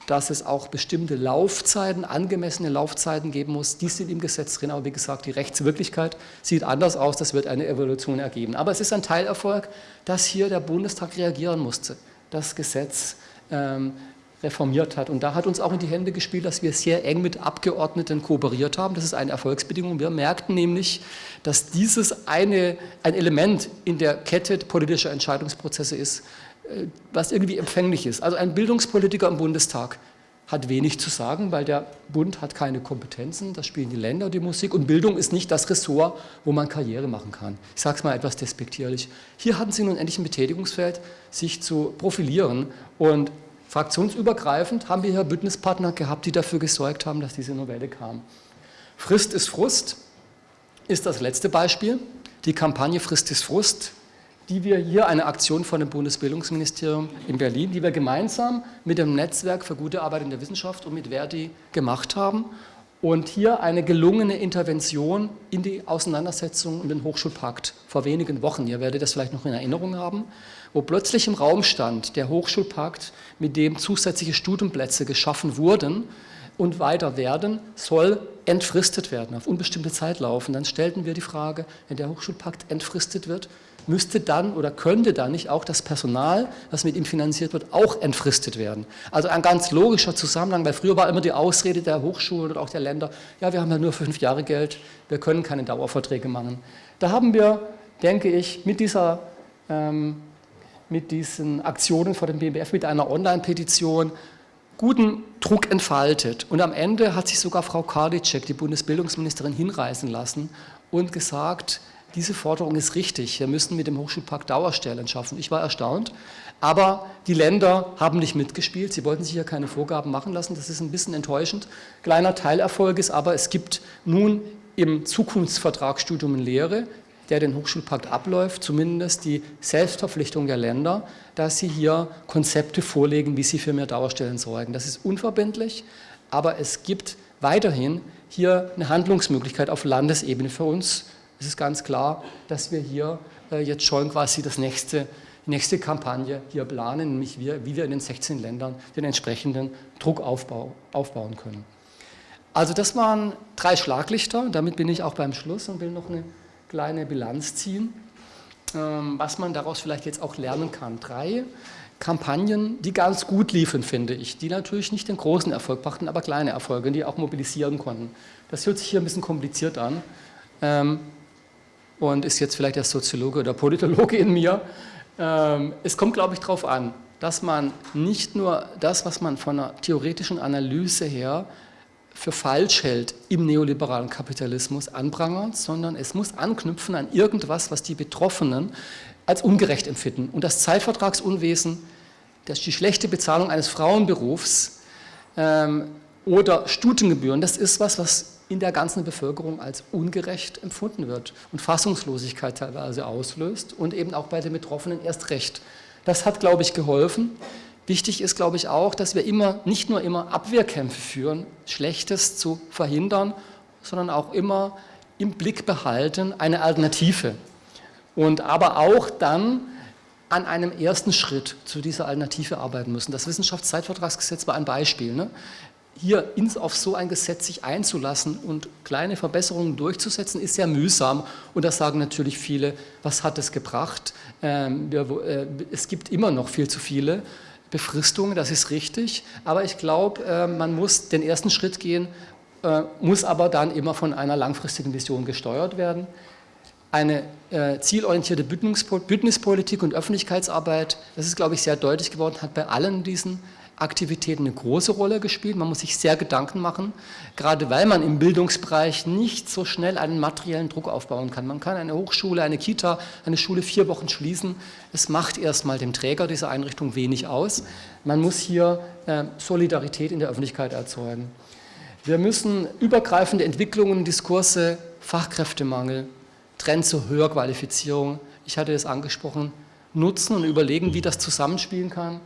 dass es auch bestimmte Laufzeiten, angemessene Laufzeiten geben muss, die sind im Gesetz drin, aber wie gesagt, die Rechtswirklichkeit sieht anders aus, das wird eine Evolution ergeben. Aber es ist ein Teilerfolg, dass hier der Bundestag reagieren musste, das Gesetz ähm, reformiert hat. Und da hat uns auch in die Hände gespielt, dass wir sehr eng mit Abgeordneten kooperiert haben. Das ist eine Erfolgsbedingung. Wir merkten nämlich, dass dieses eine, ein Element in der Kette politischer Entscheidungsprozesse ist, äh, was irgendwie empfänglich ist. Also ein Bildungspolitiker im Bundestag hat wenig zu sagen, weil der Bund hat keine Kompetenzen, das spielen die Länder die Musik und Bildung ist nicht das Ressort, wo man Karriere machen kann. Ich sage es mal etwas despektierlich. Hier hatten sie nun endlich ein Betätigungsfeld, sich zu profilieren und Fraktionsübergreifend haben wir hier Bündnispartner gehabt, die dafür gesorgt haben, dass diese Novelle kam. Frist ist Frust ist das letzte Beispiel. Die Kampagne Frist ist Frust, die wir hier, eine Aktion von dem Bundesbildungsministerium in Berlin, die wir gemeinsam mit dem Netzwerk für gute Arbeit in der Wissenschaft und mit Verdi gemacht haben und hier eine gelungene Intervention in die Auseinandersetzung um den Hochschulpakt vor wenigen Wochen, ihr werdet das vielleicht noch in Erinnerung haben, wo plötzlich im Raum stand, der Hochschulpakt, mit dem zusätzliche Studienplätze geschaffen wurden und weiter werden, soll entfristet werden, auf unbestimmte Zeit laufen. Dann stellten wir die Frage, wenn der Hochschulpakt entfristet wird, müsste dann oder könnte dann nicht auch das Personal, das mit ihm finanziert wird, auch entfristet werden. Also ein ganz logischer Zusammenhang, weil früher war immer die Ausrede der Hochschulen oder auch der Länder, ja, wir haben ja nur fünf Jahre Geld, wir können keine Dauerverträge machen. Da haben wir, denke ich, mit dieser ähm, mit diesen Aktionen vor dem BMBF, mit einer Online-Petition guten Druck entfaltet. Und am Ende hat sich sogar Frau Karliczek, die Bundesbildungsministerin, hinreißen lassen und gesagt, diese Forderung ist richtig, wir müssen mit dem Hochschulpakt Dauerstellen schaffen. Ich war erstaunt, aber die Länder haben nicht mitgespielt, sie wollten sich ja keine Vorgaben machen lassen, das ist ein bisschen enttäuschend. Kleiner Teilerfolg ist aber, es gibt nun im Zukunftsvertragsstudium in Lehre der den Hochschulpakt abläuft, zumindest die Selbstverpflichtung der Länder, dass sie hier Konzepte vorlegen, wie sie für mehr Dauerstellen sorgen. Das ist unverbindlich, aber es gibt weiterhin hier eine Handlungsmöglichkeit auf Landesebene für uns. Es ist ganz klar, dass wir hier äh, jetzt schon quasi das nächste, die nächste Kampagne hier planen, nämlich wir, wie wir in den 16 Ländern den entsprechenden Druck aufbau, aufbauen können. Also das waren drei Schlaglichter, damit bin ich auch beim Schluss und will noch eine kleine Bilanz ziehen, ähm, was man daraus vielleicht jetzt auch lernen kann. Drei Kampagnen, die ganz gut liefen, finde ich, die natürlich nicht den großen Erfolg brachten, aber kleine Erfolge, die auch mobilisieren konnten. Das hört sich hier ein bisschen kompliziert an. Und ist jetzt vielleicht der Soziologe oder Politologe in mir. Ähm, es kommt, glaube ich, darauf an, dass man nicht nur das, was man von einer theoretischen Analyse her für falsch hält im neoliberalen Kapitalismus anprangert, sondern es muss anknüpfen an irgendwas, was die Betroffenen als ungerecht empfinden. Und das Zeitvertragsunwesen, das die schlechte Bezahlung eines Frauenberufs ähm, oder Studiengebühren, das ist was, was in der ganzen Bevölkerung als ungerecht empfunden wird und Fassungslosigkeit teilweise auslöst und eben auch bei den Betroffenen erst recht. Das hat, glaube ich, geholfen. Wichtig ist, glaube ich, auch, dass wir immer, nicht nur immer Abwehrkämpfe führen, Schlechtes zu verhindern, sondern auch immer im Blick behalten eine Alternative. Und aber auch dann an einem ersten Schritt zu dieser Alternative arbeiten müssen. Das Wissenschaftszeitvertragsgesetz war ein Beispiel. Ne? Hier auf so ein Gesetz sich einzulassen und kleine Verbesserungen durchzusetzen, ist sehr mühsam. Und da sagen natürlich viele, was hat es gebracht? Ähm, äh, es gibt immer noch viel zu viele Befristungen, das ist richtig. Aber ich glaube, äh, man muss den ersten Schritt gehen, äh, muss aber dann immer von einer langfristigen Vision gesteuert werden. Eine zielorientierte Bündnispolitik und Öffentlichkeitsarbeit, das ist, glaube ich, sehr deutlich geworden, hat bei allen diesen Aktivitäten eine große Rolle gespielt. Man muss sich sehr Gedanken machen, gerade weil man im Bildungsbereich nicht so schnell einen materiellen Druck aufbauen kann. Man kann eine Hochschule, eine Kita, eine Schule vier Wochen schließen. Es macht erstmal dem Träger dieser Einrichtung wenig aus. Man muss hier äh, Solidarität in der Öffentlichkeit erzeugen. Wir müssen übergreifende Entwicklungen, Diskurse, Fachkräftemangel, Trend zur Höherqualifizierung, ich hatte es angesprochen, nutzen und überlegen, wie das zusammenspielen kann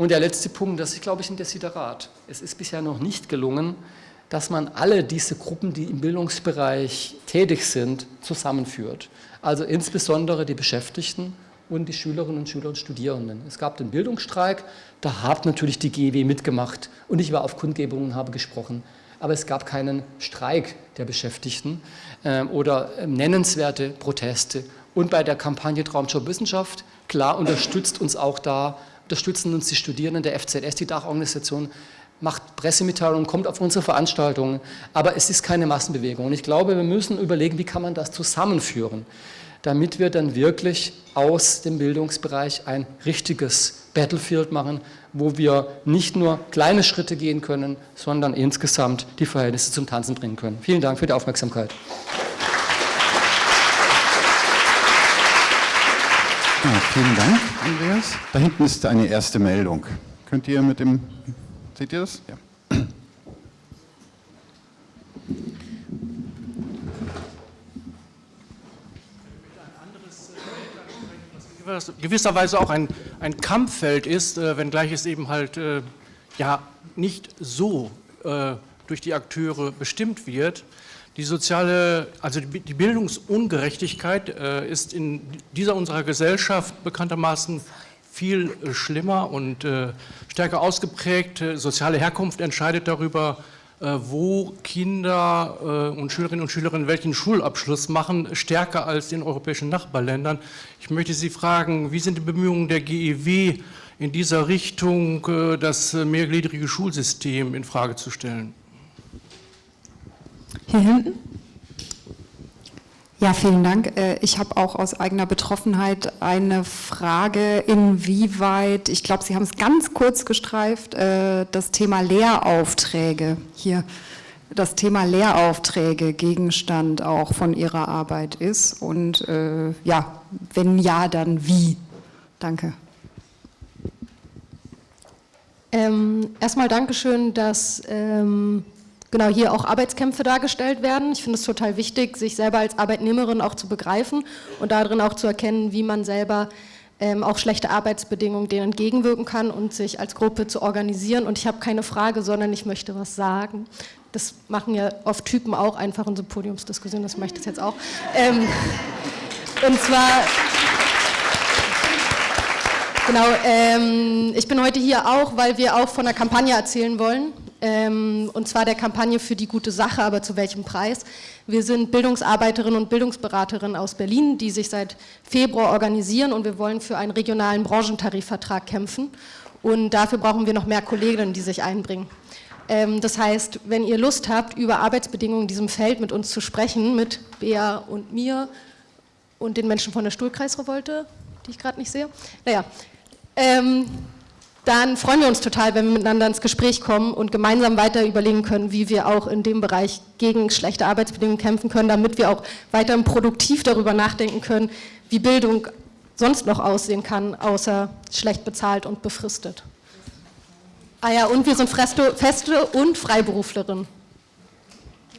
und der letzte Punkt, das ist, glaube ich, ein Desiderat. Es ist bisher noch nicht gelungen, dass man alle diese Gruppen, die im Bildungsbereich tätig sind, zusammenführt. Also insbesondere die Beschäftigten und die Schülerinnen und Schüler und Studierenden. Es gab den Bildungsstreik, da hat natürlich die GEW mitgemacht und ich war auf Kundgebungen und habe gesprochen. Aber es gab keinen Streik der Beschäftigten äh, oder äh, nennenswerte Proteste. Und bei der Kampagne Traumjob Wissenschaft, klar unterstützt uns auch da unterstützen uns die Studierenden der FZS, die Dachorganisation, macht Pressemitteilungen, kommt auf unsere Veranstaltungen, aber es ist keine Massenbewegung. Und ich glaube, wir müssen überlegen, wie kann man das zusammenführen, damit wir dann wirklich aus dem Bildungsbereich ein richtiges Battlefield machen, wo wir nicht nur kleine Schritte gehen können, sondern insgesamt die Verhältnisse zum Tanzen bringen können. Vielen Dank für die Aufmerksamkeit.
Ja, vielen Dank, Andreas. Da hinten ist eine erste Meldung. Könnt ihr mit dem, seht ihr das? Ja.
was gewisserweise auch ein, ein Kampffeld ist, äh, wenngleich es eben halt äh, ja nicht so äh, durch die Akteure bestimmt wird. Die soziale, also die Bildungsungerechtigkeit äh, ist in dieser unserer Gesellschaft bekanntermaßen viel äh, schlimmer und äh, stärker ausgeprägt. Soziale Herkunft entscheidet darüber, wo Kinder und Schülerinnen und Schüler welchen Schulabschluss machen, stärker als in europäischen Nachbarländern. Ich möchte Sie fragen, wie sind die Bemühungen der GEW in dieser Richtung, das mehrgliedrige Schulsystem in Frage zu stellen?
Hier hinten. Ja, vielen Dank. Äh, ich habe auch aus eigener Betroffenheit eine Frage, inwieweit, ich glaube, Sie haben es ganz kurz gestreift, äh, das Thema Lehraufträge hier, das Thema Lehraufträge Gegenstand auch von Ihrer Arbeit ist und äh, ja, wenn ja, dann wie? Danke.
Ähm, erstmal Dankeschön, dass ähm, genau hier auch Arbeitskämpfe dargestellt werden. Ich finde es total wichtig, sich selber als Arbeitnehmerin auch zu begreifen und darin auch zu erkennen, wie man selber ähm, auch schlechte Arbeitsbedingungen denen entgegenwirken kann und sich als Gruppe zu organisieren. Und ich habe keine Frage, sondern ich möchte was sagen. Das machen ja oft Typen auch einfach in so Podiumsdiskussionen, das mache ich jetzt auch. Ähm, und zwar... Genau, ähm, ich bin heute hier auch, weil wir auch von einer Kampagne erzählen wollen, ähm, und zwar der Kampagne für die gute Sache, aber zu welchem Preis. Wir sind Bildungsarbeiterinnen und Bildungsberaterinnen aus Berlin, die sich seit Februar organisieren und wir wollen für einen regionalen Branchentarifvertrag kämpfen und dafür brauchen wir noch mehr Kolleginnen, die sich einbringen. Ähm, das heißt, wenn ihr Lust habt, über Arbeitsbedingungen in diesem Feld mit uns zu sprechen, mit Bea und mir, und den Menschen von der Stuhlkreisrevolte, die ich gerade nicht sehe. Naja, ähm, dann freuen wir uns total, wenn wir miteinander ins Gespräch kommen und gemeinsam weiter überlegen können, wie wir auch in dem Bereich gegen schlechte Arbeitsbedingungen kämpfen können, damit wir auch weiterhin produktiv darüber nachdenken können, wie Bildung sonst noch aussehen kann, außer schlecht bezahlt und befristet. Ah ja, und wir sind feste und Freiberuflerin.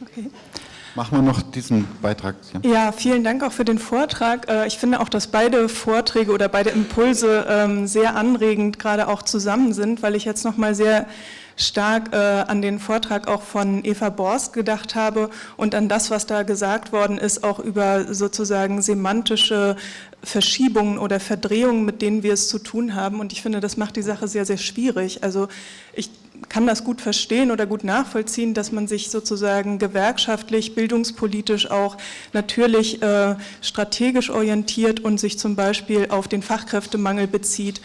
Okay. Machen wir noch diesen Beitrag.
Ja. ja. vielen Dank auch für den Vortrag. Äh, ich finde auch, dass beide Vorträge oder beide Impulse ähm, sehr anregend gerade auch zusammen sind, weil ich jetzt noch mal sehr stark äh, an den Vortrag auch von Eva Borst gedacht habe und an das, was da gesagt worden ist, auch über sozusagen semantische Verschiebungen oder Verdrehungen, mit denen wir es zu tun haben. Und ich finde, das macht die Sache sehr, sehr schwierig. Also ich kann das gut verstehen oder gut nachvollziehen, dass man sich sozusagen gewerkschaftlich, bildungspolitisch auch natürlich äh, strategisch orientiert und sich zum Beispiel auf den Fachkräftemangel bezieht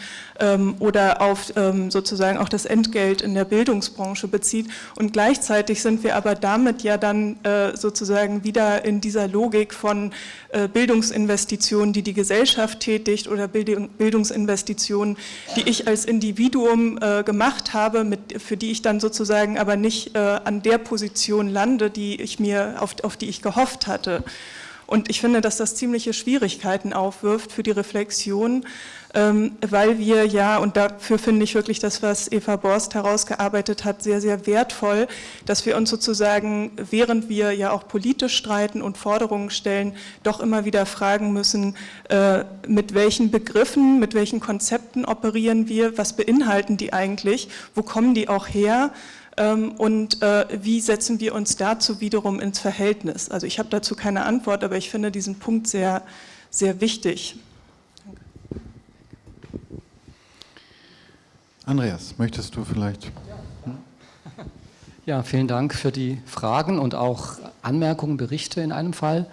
oder auf ähm, sozusagen auch das Entgelt in der Bildungsbranche bezieht. Und gleichzeitig sind wir aber damit ja dann äh, sozusagen wieder in dieser Logik von äh, Bildungsinvestitionen, die die Gesellschaft tätigt oder Bildungsinvestitionen, die ich als Individuum äh, gemacht habe, mit, für die ich dann sozusagen aber nicht an der Position lande, die ich mir, auf, auf die ich gehofft hatte. Und ich finde, dass das ziemliche Schwierigkeiten aufwirft für die Reflexion, ähm, weil wir ja, und dafür finde ich wirklich das, was Eva Borst herausgearbeitet hat, sehr, sehr wertvoll, dass wir uns sozusagen, während wir ja auch politisch streiten und Forderungen stellen, doch immer wieder fragen müssen, äh, mit welchen Begriffen, mit welchen Konzepten operieren wir, was beinhalten die eigentlich, wo kommen die auch her, und äh, wie setzen wir uns dazu wiederum ins Verhältnis? Also ich habe dazu keine Antwort, aber ich finde diesen Punkt sehr, sehr wichtig.
Andreas, möchtest du vielleicht?
Ja, vielen Dank für die Fragen und auch Anmerkungen, Berichte in einem Fall.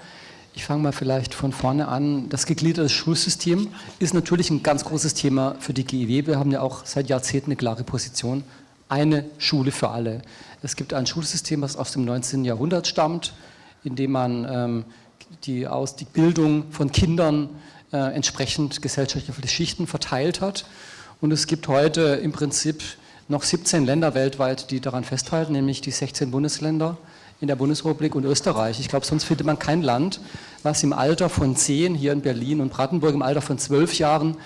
Ich fange mal vielleicht von vorne an. Das gegliederte Schulsystem ist natürlich ein ganz großes Thema für die GEW. Wir haben ja auch seit Jahrzehnten eine klare Position. Eine Schule für alle. Es gibt ein Schulsystem, das aus dem 19. Jahrhundert stammt, in dem man ähm, die, aus, die Bildung von Kindern äh, entsprechend gesellschaftliche Schichten verteilt hat. Und es gibt heute im Prinzip noch 17 Länder weltweit, die daran festhalten, nämlich die 16 Bundesländer in der Bundesrepublik und Österreich. Ich glaube, sonst findet man kein Land, was im Alter von 10, hier in Berlin und Brandenburg im Alter von 12 Jahren,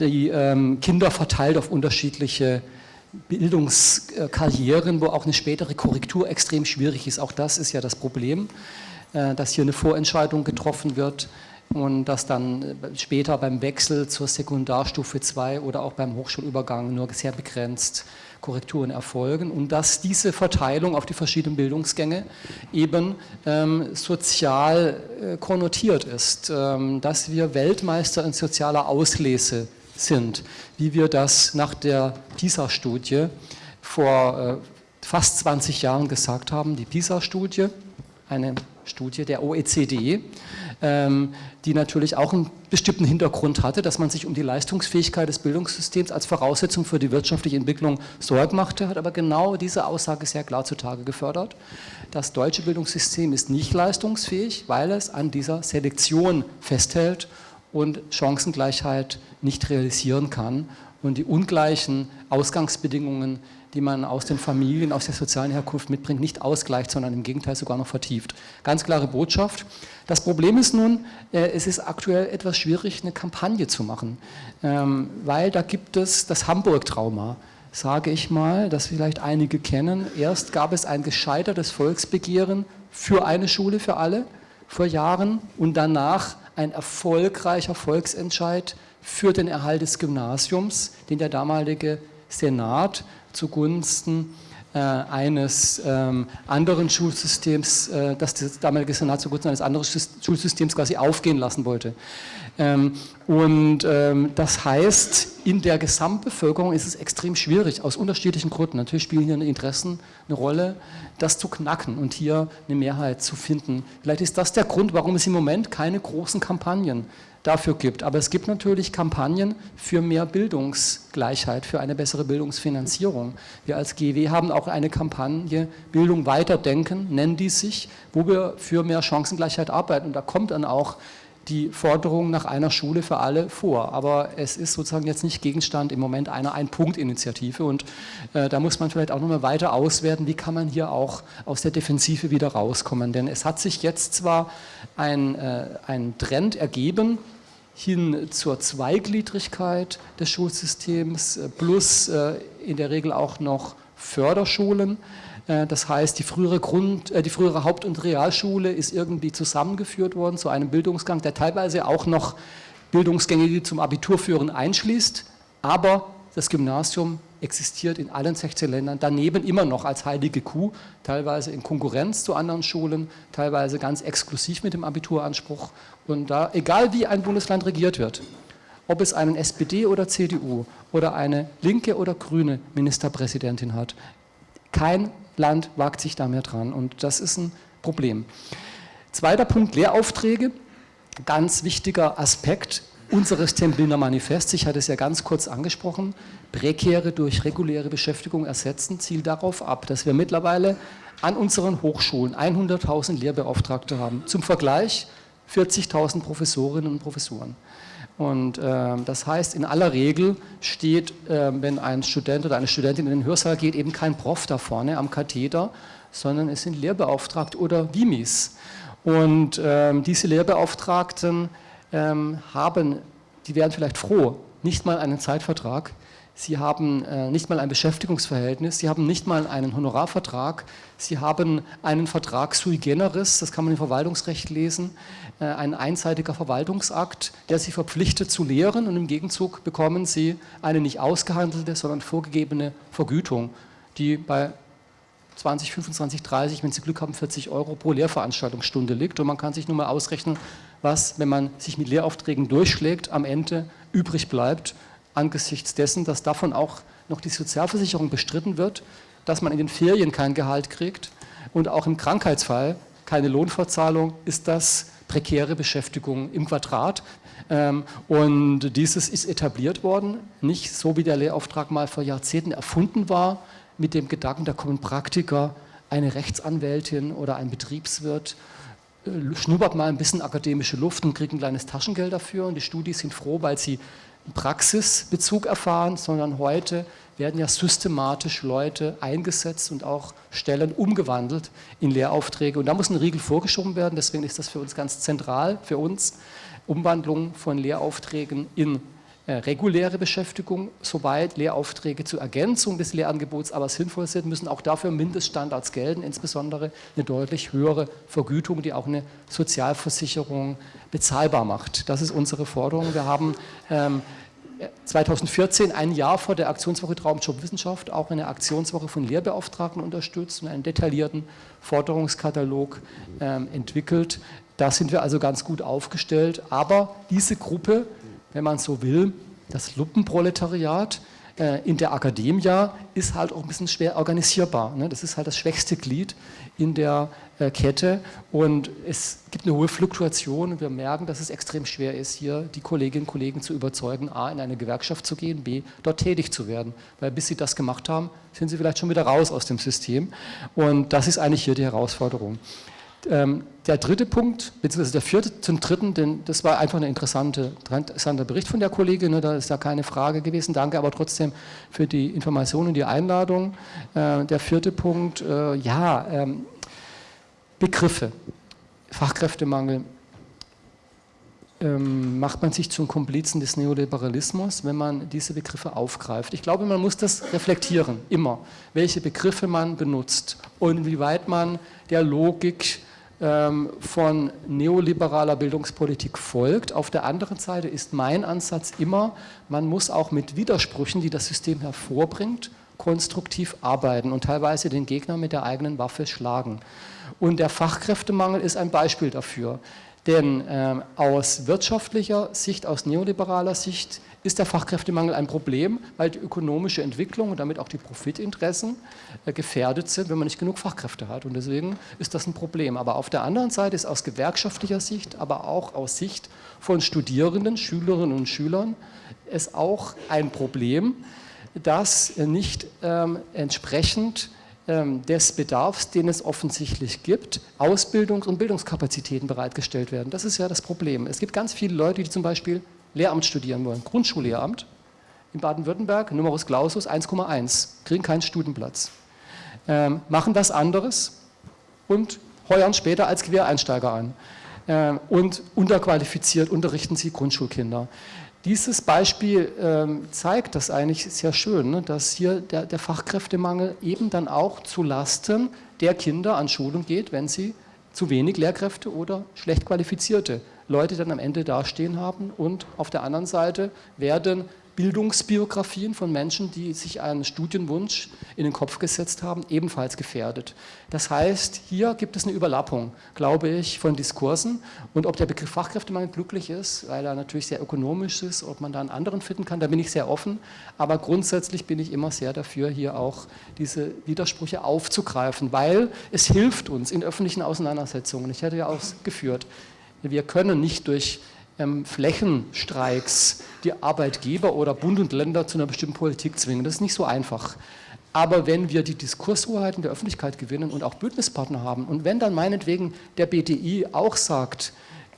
die ähm, Kinder verteilt auf unterschiedliche Bildungskarrieren, wo auch eine spätere Korrektur extrem schwierig ist. Auch das ist ja das Problem, äh, dass hier eine Vorentscheidung getroffen wird und dass dann äh, später beim Wechsel zur Sekundarstufe 2 oder auch beim Hochschulübergang nur sehr begrenzt Korrekturen erfolgen und dass diese Verteilung auf die verschiedenen Bildungsgänge eben ähm, sozial äh, konnotiert ist, ähm, dass wir Weltmeister in sozialer Auslese sind, wie wir das nach der PISA-Studie vor äh, fast 20 Jahren gesagt haben. Die PISA-Studie, eine Studie der OECD, ähm, die natürlich auch einen bestimmten Hintergrund hatte, dass man sich um die Leistungsfähigkeit des Bildungssystems als Voraussetzung für die wirtschaftliche Entwicklung Sorgen machte, hat aber genau diese Aussage sehr klar zutage gefördert. Das deutsche Bildungssystem ist nicht leistungsfähig, weil es an dieser Selektion festhält und Chancengleichheit nicht realisieren kann und die ungleichen Ausgangsbedingungen die man aus den Familien, aus der sozialen Herkunft mitbringt, nicht ausgleicht, sondern im Gegenteil sogar noch vertieft. Ganz klare Botschaft. Das Problem ist nun, äh, es ist aktuell etwas schwierig, eine Kampagne zu machen, ähm, weil da gibt es das Hamburg-Trauma, sage ich mal, das vielleicht einige kennen. Erst gab es ein gescheitertes Volksbegehren für eine Schule für alle vor Jahren und danach ein erfolgreicher Volksentscheid für den Erhalt des Gymnasiums, den der damalige Senat zugunsten eines ähm, anderen Schulsystems, äh, das das damalige Senat zugunsten eines anderen Schulsystems quasi aufgehen lassen wollte. Ähm, und ähm, das heißt, in der Gesamtbevölkerung ist es extrem schwierig, aus unterschiedlichen Gründen. Natürlich spielen hier Interessen eine Rolle, das zu knacken und hier eine Mehrheit zu finden. Vielleicht ist das der Grund, warum es im Moment keine großen Kampagnen dafür gibt. Aber es gibt natürlich Kampagnen für mehr Bildungsgleichheit, für eine bessere Bildungsfinanzierung. Wir als GW haben auch eine Kampagne Bildung weiterdenken, nennen die sich, wo wir für mehr Chancengleichheit arbeiten. Und da kommt dann auch die Forderung nach einer Schule für alle vor. Aber es ist sozusagen jetzt nicht Gegenstand im Moment einer Ein-Punkt-Initiative und äh, da muss man vielleicht auch nochmal weiter auswerten, wie kann man hier auch aus der Defensive wieder rauskommen. Denn es hat sich jetzt zwar ein, äh, ein Trend ergeben, hin zur Zweigliedrigkeit des Schulsystems äh, plus äh, in der Regel auch noch Förderschulen. Äh, das heißt, die frühere, Grund, die frühere Haupt- und Realschule ist irgendwie zusammengeführt worden zu einem Bildungsgang, der teilweise auch noch Bildungsgänge, die zum Abitur führen, einschließt, aber das Gymnasium existiert in allen 16 Ländern daneben immer noch als heilige Kuh, teilweise in Konkurrenz zu anderen Schulen, teilweise ganz exklusiv mit dem Abituranspruch. Und da, egal wie ein Bundesland regiert wird, ob es einen SPD oder CDU oder eine linke oder grüne Ministerpräsidentin hat, kein Land wagt sich da mehr dran und das ist ein Problem. Zweiter Punkt, Lehraufträge. Ganz wichtiger Aspekt unseres Templiner Manifests, ich hatte es ja ganz kurz angesprochen, prekäre durch reguläre Beschäftigung ersetzen, zielt darauf ab, dass wir mittlerweile an unseren Hochschulen 100.000 Lehrbeauftragte haben. Zum Vergleich 40.000 Professorinnen und Professoren. Und äh, das heißt, in aller Regel steht, äh, wenn ein Student oder eine Studentin in den Hörsaal geht, eben kein Prof da vorne am Katheder, sondern es sind Lehrbeauftragte oder Wimis. Und äh, diese Lehrbeauftragten ähm, haben, die wären vielleicht froh, nicht mal einen Zeitvertrag, Sie haben äh, nicht mal ein Beschäftigungsverhältnis, Sie haben nicht mal einen Honorarvertrag, Sie haben einen Vertrag sui generis, das kann man im Verwaltungsrecht lesen, äh, ein einseitiger Verwaltungsakt, der Sie verpflichtet zu lehren und im Gegenzug bekommen Sie eine nicht ausgehandelte, sondern vorgegebene Vergütung, die bei 20, 25, 30, wenn Sie Glück haben, 40 Euro pro Lehrveranstaltungsstunde liegt. Und man kann sich nur mal ausrechnen, was, wenn man sich mit Lehraufträgen durchschlägt, am Ende übrig bleibt angesichts dessen, dass davon auch noch die Sozialversicherung bestritten wird, dass man in den Ferien kein Gehalt kriegt und auch im Krankheitsfall keine Lohnfortzahlung, ist das prekäre Beschäftigung im Quadrat. Ähm, und dieses ist etabliert worden, nicht so wie der Lehrauftrag mal vor Jahrzehnten erfunden war, mit dem Gedanken, da kommen Praktiker, eine Rechtsanwältin oder ein Betriebswirt, schnuppert mal ein bisschen akademische Luft und kriegt ein kleines Taschengeld dafür und die Studis sind froh, weil sie Praxisbezug erfahren, sondern heute werden ja systematisch Leute eingesetzt und auch Stellen umgewandelt in Lehraufträge. Und da muss ein Riegel vorgeschoben werden, deswegen ist das für uns ganz zentral, für uns, Umwandlung von Lehraufträgen in äh, reguläre Beschäftigung, soweit Lehraufträge zur Ergänzung des Lehrangebots aber sinnvoll sind, müssen auch dafür Mindeststandards gelten, insbesondere eine deutlich höhere Vergütung, die auch eine Sozialversicherung bezahlbar macht. Das ist unsere Forderung. Wir haben ähm, 2014, ein Jahr vor der Aktionswoche Traumjobwissenschaft, auch eine Aktionswoche von Lehrbeauftragten unterstützt und einen detaillierten Forderungskatalog ähm, entwickelt. Da sind wir also ganz gut aufgestellt. Aber diese Gruppe wenn man so will, das Lumpenproletariat äh, in der Akademie ist halt auch ein bisschen schwer organisierbar. Ne? Das ist halt das schwächste Glied in der äh, Kette und es gibt eine hohe Fluktuation wir merken, dass es extrem schwer ist, hier die Kolleginnen und Kollegen zu überzeugen, a, in eine Gewerkschaft zu gehen, b, dort tätig zu werden. Weil bis sie das gemacht haben, sind sie vielleicht schon wieder raus aus dem System und das ist eigentlich hier die Herausforderung. Ähm, der dritte Punkt, beziehungsweise der vierte zum dritten, denn das war einfach ein interessante, interessanter Bericht von der Kollegin, ne, da ist da keine Frage gewesen. Danke aber trotzdem für die Information und die Einladung. Äh, der vierte Punkt, äh, ja, ähm, Begriffe, Fachkräftemangel. Ähm, macht man sich zum Komplizen des Neoliberalismus, wenn man diese Begriffe aufgreift. Ich glaube, man muss das reflektieren, immer, welche Begriffe man benutzt und wie weit man der Logik von neoliberaler Bildungspolitik folgt. Auf der anderen Seite ist mein Ansatz immer, man muss auch mit Widersprüchen, die das System hervorbringt, konstruktiv arbeiten und teilweise den Gegner mit der eigenen Waffe schlagen. Und der Fachkräftemangel ist ein Beispiel dafür. Denn ähm, aus wirtschaftlicher Sicht, aus neoliberaler Sicht ist der Fachkräftemangel ein Problem, weil die ökonomische Entwicklung und damit auch die Profitinteressen äh, gefährdet sind, wenn man nicht genug Fachkräfte hat. Und deswegen ist das ein Problem. Aber auf der anderen Seite ist aus gewerkschaftlicher Sicht, aber auch aus Sicht von Studierenden, Schülerinnen und Schülern es auch ein Problem, dass nicht ähm, entsprechend ähm, des Bedarfs, den es offensichtlich gibt, Ausbildungs- und Bildungskapazitäten bereitgestellt werden. Das ist ja das Problem. Es gibt ganz viele Leute, die zum Beispiel Lehramt studieren wollen, Grundschullehramt in Baden-Württemberg, Numerus Clausus 1,1, kriegen keinen Studienplatz, ähm, machen was anderes und heuern später als Quereinsteiger an. Äh, und unterqualifiziert unterrichten sie Grundschulkinder. Dieses Beispiel ähm, zeigt das eigentlich sehr schön, ne, dass hier der, der, Fachkräftemangel eben dann auch zu Lasten der Kinder an Schulen geht, wenn sie zu wenig Lehrkräfte oder schlecht qualifizierte Leute dann am Ende dastehen haben. Und auf der anderen Seite werden Bildungsbiografien von Menschen, die sich einen Studienwunsch in den Kopf gesetzt haben, ebenfalls gefährdet. Das heißt, hier gibt es eine Überlappung, glaube ich, von Diskursen und ob der Begriff Fachkräftemangel glücklich ist, weil er natürlich sehr ökonomisch ist, ob man da einen anderen finden kann, da bin ich sehr offen, aber grundsätzlich bin ich immer sehr dafür, hier auch diese Widersprüche aufzugreifen, weil es hilft uns in öffentlichen Auseinandersetzungen. Ich hätte ja ausgeführt, wir können nicht durch Flächenstreiks die Arbeitgeber oder Bund und Länder zu einer bestimmten Politik zwingen. Das ist nicht so einfach. Aber wenn wir die Diskurshoheit in der Öffentlichkeit gewinnen und auch Bündnispartner haben und wenn dann meinetwegen der BDI auch sagt,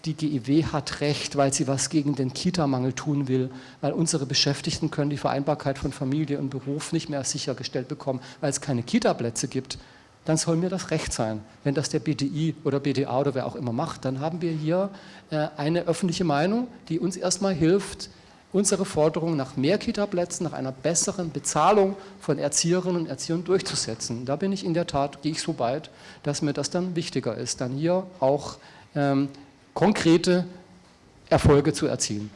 die GIW hat recht, weil sie was gegen den Kita-Mangel tun will, weil unsere Beschäftigten können die Vereinbarkeit von Familie und Beruf nicht mehr sichergestellt bekommen, weil es keine Kita-Plätze gibt, dann soll mir das recht sein. Wenn das der BDI oder BDA oder wer auch immer macht, dann haben wir hier äh, eine öffentliche Meinung, die uns erstmal hilft, unsere Forderung nach mehr Kita-Plätzen, nach einer besseren Bezahlung von Erzieherinnen und Erziehern durchzusetzen. Da bin ich in der Tat, gehe ich so weit, dass mir das dann wichtiger ist, dann hier auch ähm, konkrete Erfolge zu erzielen.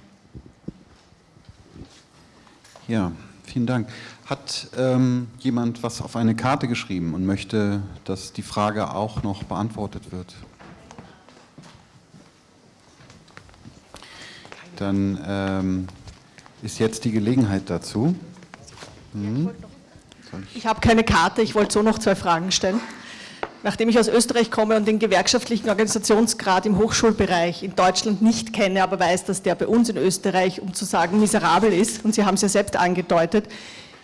Ja, vielen Dank. Hat ähm, jemand was auf eine Karte geschrieben und möchte, dass die Frage auch noch beantwortet wird? Dann ähm, ist jetzt die Gelegenheit dazu.
Hm. Ich, ich habe keine Karte, ich wollte so noch zwei Fragen stellen. Nachdem ich aus Österreich komme und den gewerkschaftlichen Organisationsgrad im Hochschulbereich in Deutschland nicht kenne, aber weiß, dass der bei uns in Österreich, um zu sagen, miserabel ist, und Sie haben es ja selbst angedeutet,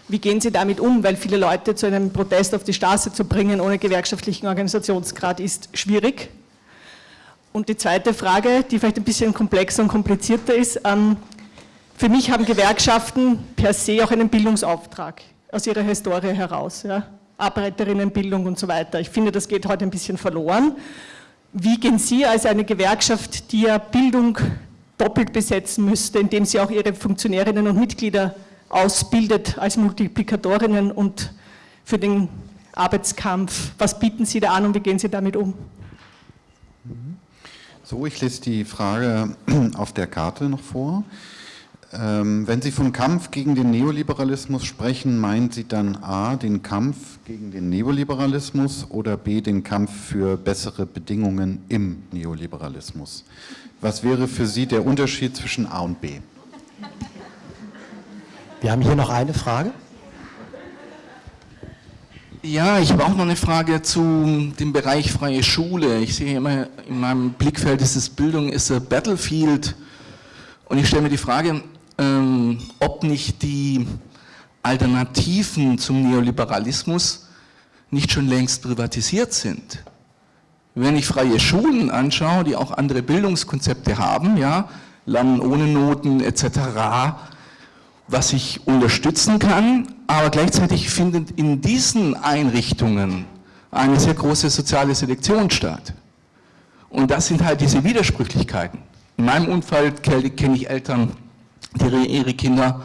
wie gehen Sie damit um? Weil viele Leute zu einem Protest auf die Straße zu bringen ohne gewerkschaftlichen Organisationsgrad ist schwierig. Und die zweite Frage, die vielleicht ein bisschen komplexer und komplizierter ist, ähm, für mich haben Gewerkschaften per se auch einen Bildungsauftrag aus ihrer Historie heraus. Ja? Arbeiterinnenbildung und so weiter. Ich finde, das geht heute ein bisschen verloren. Wie gehen Sie als eine Gewerkschaft, die ja Bildung doppelt besetzen müsste, indem sie auch ihre Funktionärinnen und Mitglieder ausbildet als Multiplikatorinnen und für den Arbeitskampf. Was bieten Sie da an und wie gehen Sie damit um?
So, ich lese die Frage [clears throat] auf der Karte noch vor. Ähm, wenn Sie vom Kampf gegen den Neoliberalismus sprechen, meinen Sie dann A, den Kampf gegen den Neoliberalismus oder B, den Kampf für bessere Bedingungen im Neoliberalismus? Was wäre für Sie der Unterschied zwischen A und B? [laughs]
Wir haben hier noch eine Frage.
Ja, ich habe auch noch eine Frage zu dem Bereich freie Schule. Ich sehe immer in meinem Blickfeld, dieses Bildung ist a Battlefield. Und ich stelle mir die Frage, ähm, ob nicht die Alternativen zum Neoliberalismus nicht schon längst privatisiert sind. Wenn ich freie Schulen anschaue, die auch andere Bildungskonzepte haben, ja, Lernen ohne Noten etc., was ich unterstützen kann, aber gleichzeitig findet in diesen Einrichtungen eine sehr große soziale Selektion statt. Und das sind halt diese Widersprüchlichkeiten. In meinem Umfeld kenne ich Eltern, die ihre Kinder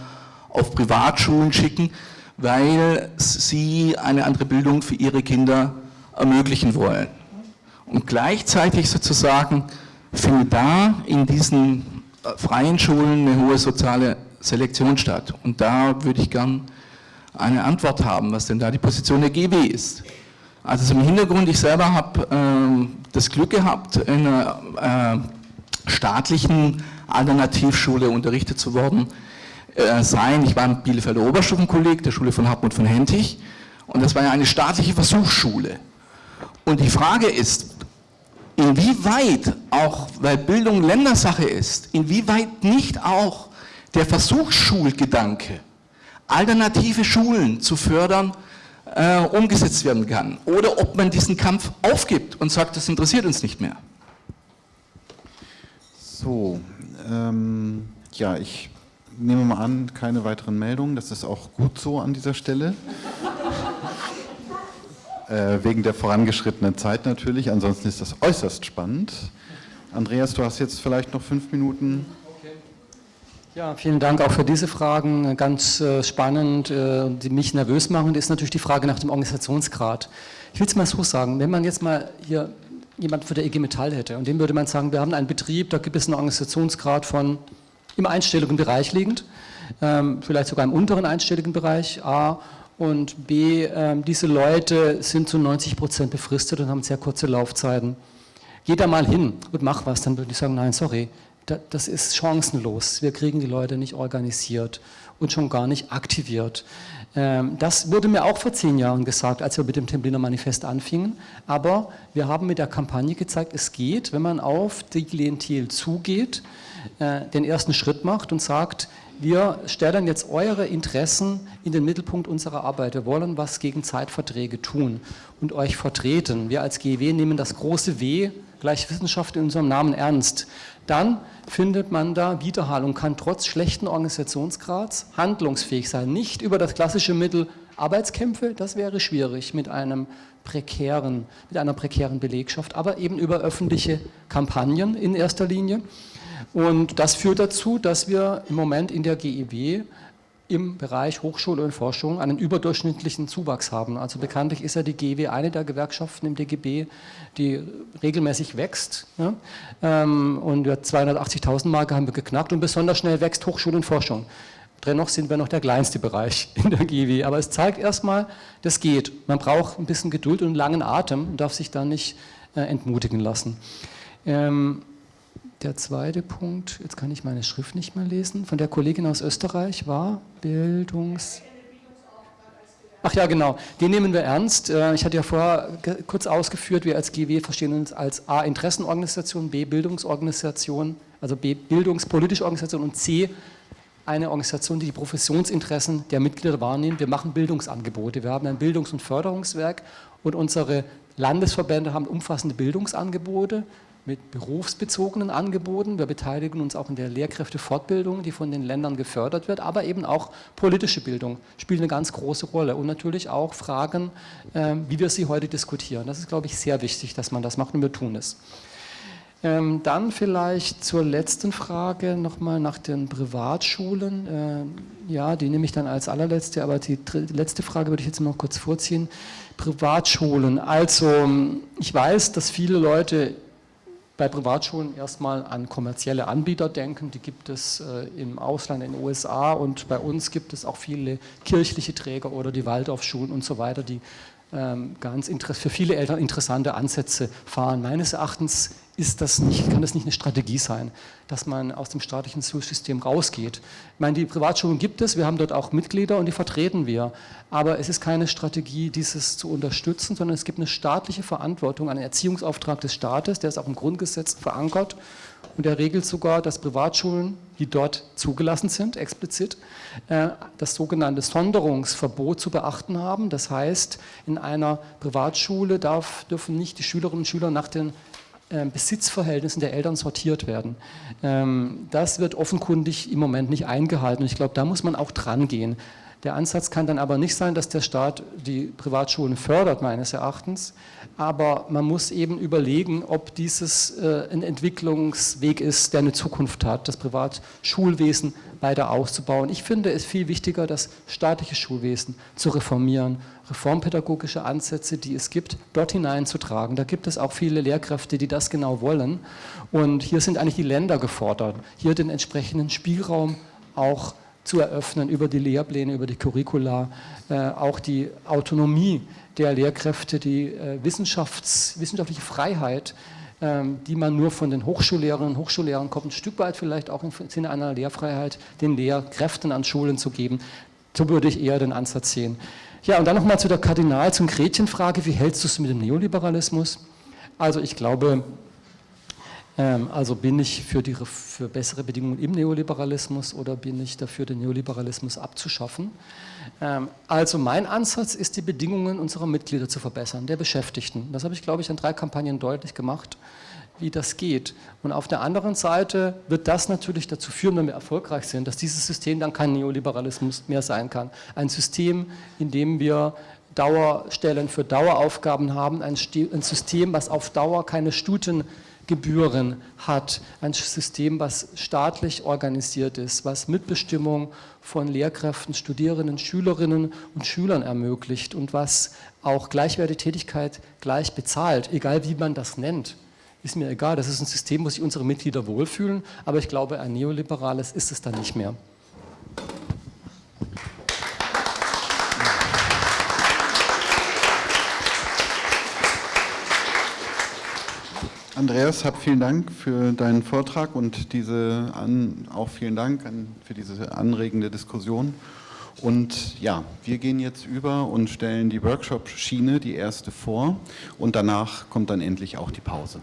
auf Privatschulen schicken, weil sie eine andere Bildung für ihre Kinder ermöglichen wollen. Und gleichzeitig sozusagen findet da in diesen äh, freien Schulen eine hohe soziale Selektion statt. Und da würde ich gern eine Antwort haben, was denn da die Position der GW ist. Also zum Hintergrund, ich selber habe äh, das Glück gehabt, in einer äh, staatlichen Alternativschule unterrichtet zu worden äh, sein. Ich war im Bielefelder Oberstufenkolleg, der Schule von Hartmut von Hentig. Und das war ja eine staatliche Versuchsschule. Und die Frage ist, inwieweit auch, weil Bildung Ländersache ist, inwieweit nicht auch der Versuchsschulgedanke, alternative Schulen zu fördern, äh, umgesetzt werden kann. Oder ob man diesen Kampf aufgibt und sagt, das interessiert uns nicht mehr.
So, ähm, ja, ich nehme mal an, keine weiteren Meldungen. Das ist auch gut so an dieser Stelle. [laughs] äh, wegen der vorangeschrittenen Zeit natürlich. Ansonsten ist das äußerst spannend. Andreas, du hast jetzt vielleicht noch fünf Minuten.
Ja, vielen Dank auch für diese Fragen. Ganz äh, spannend, äh, die mich nervös machen, ist natürlich die Frage nach dem Organisationsgrad. Ich will es mal so sagen, wenn man jetzt mal hier jemand für der IG Metall hätte und dem würde man sagen, wir haben einen Betrieb, da gibt es einen Organisationsgrad von im einstelligen Bereich liegend, ähm, vielleicht sogar im unteren einstelligen Bereich, A, und B, ähm, diese Leute sind zu 90 Prozent befristet und haben sehr kurze Laufzeiten. Geh da mal hin und mach was, dann würde ich sagen, nein, sorry, das ist chancenlos. Wir kriegen die Leute nicht organisiert und schon gar nicht aktiviert. Ähm, das wurde mir auch vor zehn Jahren gesagt, als wir mit dem Templiner Manifest anfingen. Aber wir haben mit der Kampagne gezeigt, es geht, wenn man auf die Klientel zugeht, äh, den ersten Schritt macht und sagt, wir stellen jetzt eure Interessen in den Mittelpunkt unserer Arbeit. Wir wollen was gegen Zeitverträge tun und euch vertreten. Wir als GW nehmen das große W, gleich Wissenschaft in unserem Namen ernst. Dann findet man da Widerhall und kann trotz schlechten Organisationsgrads handlungsfähig sein. Nicht über das klassische Mittel Arbeitskämpfe, das wäre schwierig mit einem prekären, mit einer prekären Belegschaft, aber eben über öffentliche Kampagnen in erster Linie. Und das führt dazu, dass wir im Moment in der GEW im Bereich Hochschule und Forschung einen überdurchschnittlichen Zuwachs haben. Also bekanntlich ist ja die GEW eine der Gewerkschaften im DGB, die regelmäßig wächst. Ähm, und 280.000 Marke haben wir geknackt und besonders schnell wächst Hochschule und Forschung. Dennoch sind wir noch der kleinste Bereich [laughs] in der GEW. Aber es zeigt erstmal, das geht. Man braucht ein bisschen Geduld und einen langen Atem und darf sich da nicht äh, entmutigen lassen. Ähm, der zweite Punkt, jetzt kann ich meine Schrift nicht mehr lesen, von der Kollegin aus Österreich war Bildungs... Ach ja, genau, den nehmen wir ernst. Äh, ich hatte ja vorher kurz ausgeführt, wir als GW verstehen uns als A, Interessenorganisation, B, Bildungsorganisation, also B, bildungspolitische Organisation und C, eine Organisation, die die Professionsinteressen der Mitglieder wahrnimmt. Wir machen Bildungsangebote. Wir haben ein Bildungs- und Förderungswerk und unsere Landesverbände haben umfassende Bildungsangebote mit berufsbezogenen Angeboten. Wir beteiligen uns auch in der Lehrkräftefortbildung, die von den Ländern gefördert wird, aber eben auch politische Bildung spielt eine ganz große Rolle und natürlich auch Fragen, ähm, wie wir sie heute diskutieren. Das ist, glaube ich, sehr wichtig, dass man das macht und wir tun es. Ähm, dann vielleicht zur letzten Frage nochmal nach den Privatschulen. Ähm, ja, die nehme ich dann als allerletzte, aber die letzte Frage würde ich jetzt noch kurz vorziehen. Privatschulen. Also ich weiß, dass viele Leute bei Privatschulen erstmal an kommerzielle Anbieter denken, die gibt es äh, im Ausland, in den USA und bei uns gibt es auch viele kirchliche Träger oder die Waldorfschulen und so weiter, die ganz für viele Eltern interessante Ansätze fahren. Meines Erachtens ist das nicht, kann das nicht eine Strategie sein, dass man aus dem staatlichen Schulsystem rausgeht. Ich meine, die Privatschulen gibt es, wir haben dort auch Mitglieder und die vertreten wir. Aber es ist keine Strategie, dieses zu unterstützen, sondern es gibt eine staatliche Verantwortung, einen Erziehungsauftrag des Staates, der ist auch im Grundgesetz verankert und der regelt sogar, dass Privatschulen, die dort zugelassen sind, explizit, äh, das sogenannte Sonderungsverbot zu beachten haben. Das heißt, in einer Privatschule darf, dürfen nicht die Schülerinnen und Schüler nach den ähm, Besitzverhältnissen der Eltern sortiert werden. Ähm, das wird offenkundig im Moment nicht eingehalten ich glaube, da muss man auch dran gehen. Der Ansatz kann dann aber nicht sein, dass der Staat die Privatschulen fördert, meines Erachtens, aber man muss eben überlegen, ob dieses äh, ein Entwicklungsweg ist, der eine Zukunft hat, das Privatschulwesen weiter auszubauen. Ich finde es viel wichtiger, das staatliche Schulwesen zu reformieren, reformpädagogische Ansätze, die es gibt, dort hineinzutragen. Da gibt es auch viele Lehrkräfte, die das genau wollen und hier sind eigentlich die Länder gefordert, hier den entsprechenden Spielraum auch zu eröffnen über die Lehrpläne, über die Curricula, äh, auch die Autonomie der Lehrkräfte, die äh, Wissenschafts-, wissenschaftliche Freiheit, ähm, die man nur von den Hochschullehrerinnen und Hochschullehrern kommt, ein Stück weit vielleicht auch im Sinne einer Lehrfreiheit den Lehrkräften an Schulen zu geben. So würde ich eher den Ansatz sehen. Ja, und dann nochmal zu der Kardinal- zum Gretchenfrage, wie hältst du es mit dem Neoliberalismus? Also ich glaube, also bin ich für, die, für bessere Bedingungen im Neoliberalismus oder bin ich dafür, den Neoliberalismus abzuschaffen? Ähm, also mein Ansatz ist, die Bedingungen unserer Mitglieder zu verbessern, der Beschäftigten. Das habe ich, glaube ich, in drei Kampagnen deutlich gemacht wie das geht. Und auf der anderen Seite wird das natürlich dazu führen, wenn wir erfolgreich sind, dass dieses System dann kein Neoliberalismus mehr sein kann. Ein System, in dem wir Dauerstellen für Daueraufgaben haben, ein, System, was auf Dauer keine Studiengebühren hat, ein System, was staatlich organisiert ist, was Mitbestimmung von Lehrkräften, Studierenden, Schülerinnen und Schülern ermöglicht und was auch gleichwertige Tätigkeit gleich bezahlt, egal wie man das nennt ist mir egal, das ist ein System, wo sich unsere Mitglieder wohlfühlen, aber ich glaube, ein neoliberales ist es dann nicht mehr.
Andreas, hab vielen Dank für deinen Vortrag und diese an, auch vielen Dank an, für diese anregende Diskussion. Und ja, wir gehen jetzt über und stellen die Workshop-Schiene, die erste, vor und danach kommt dann endlich auch die Pause.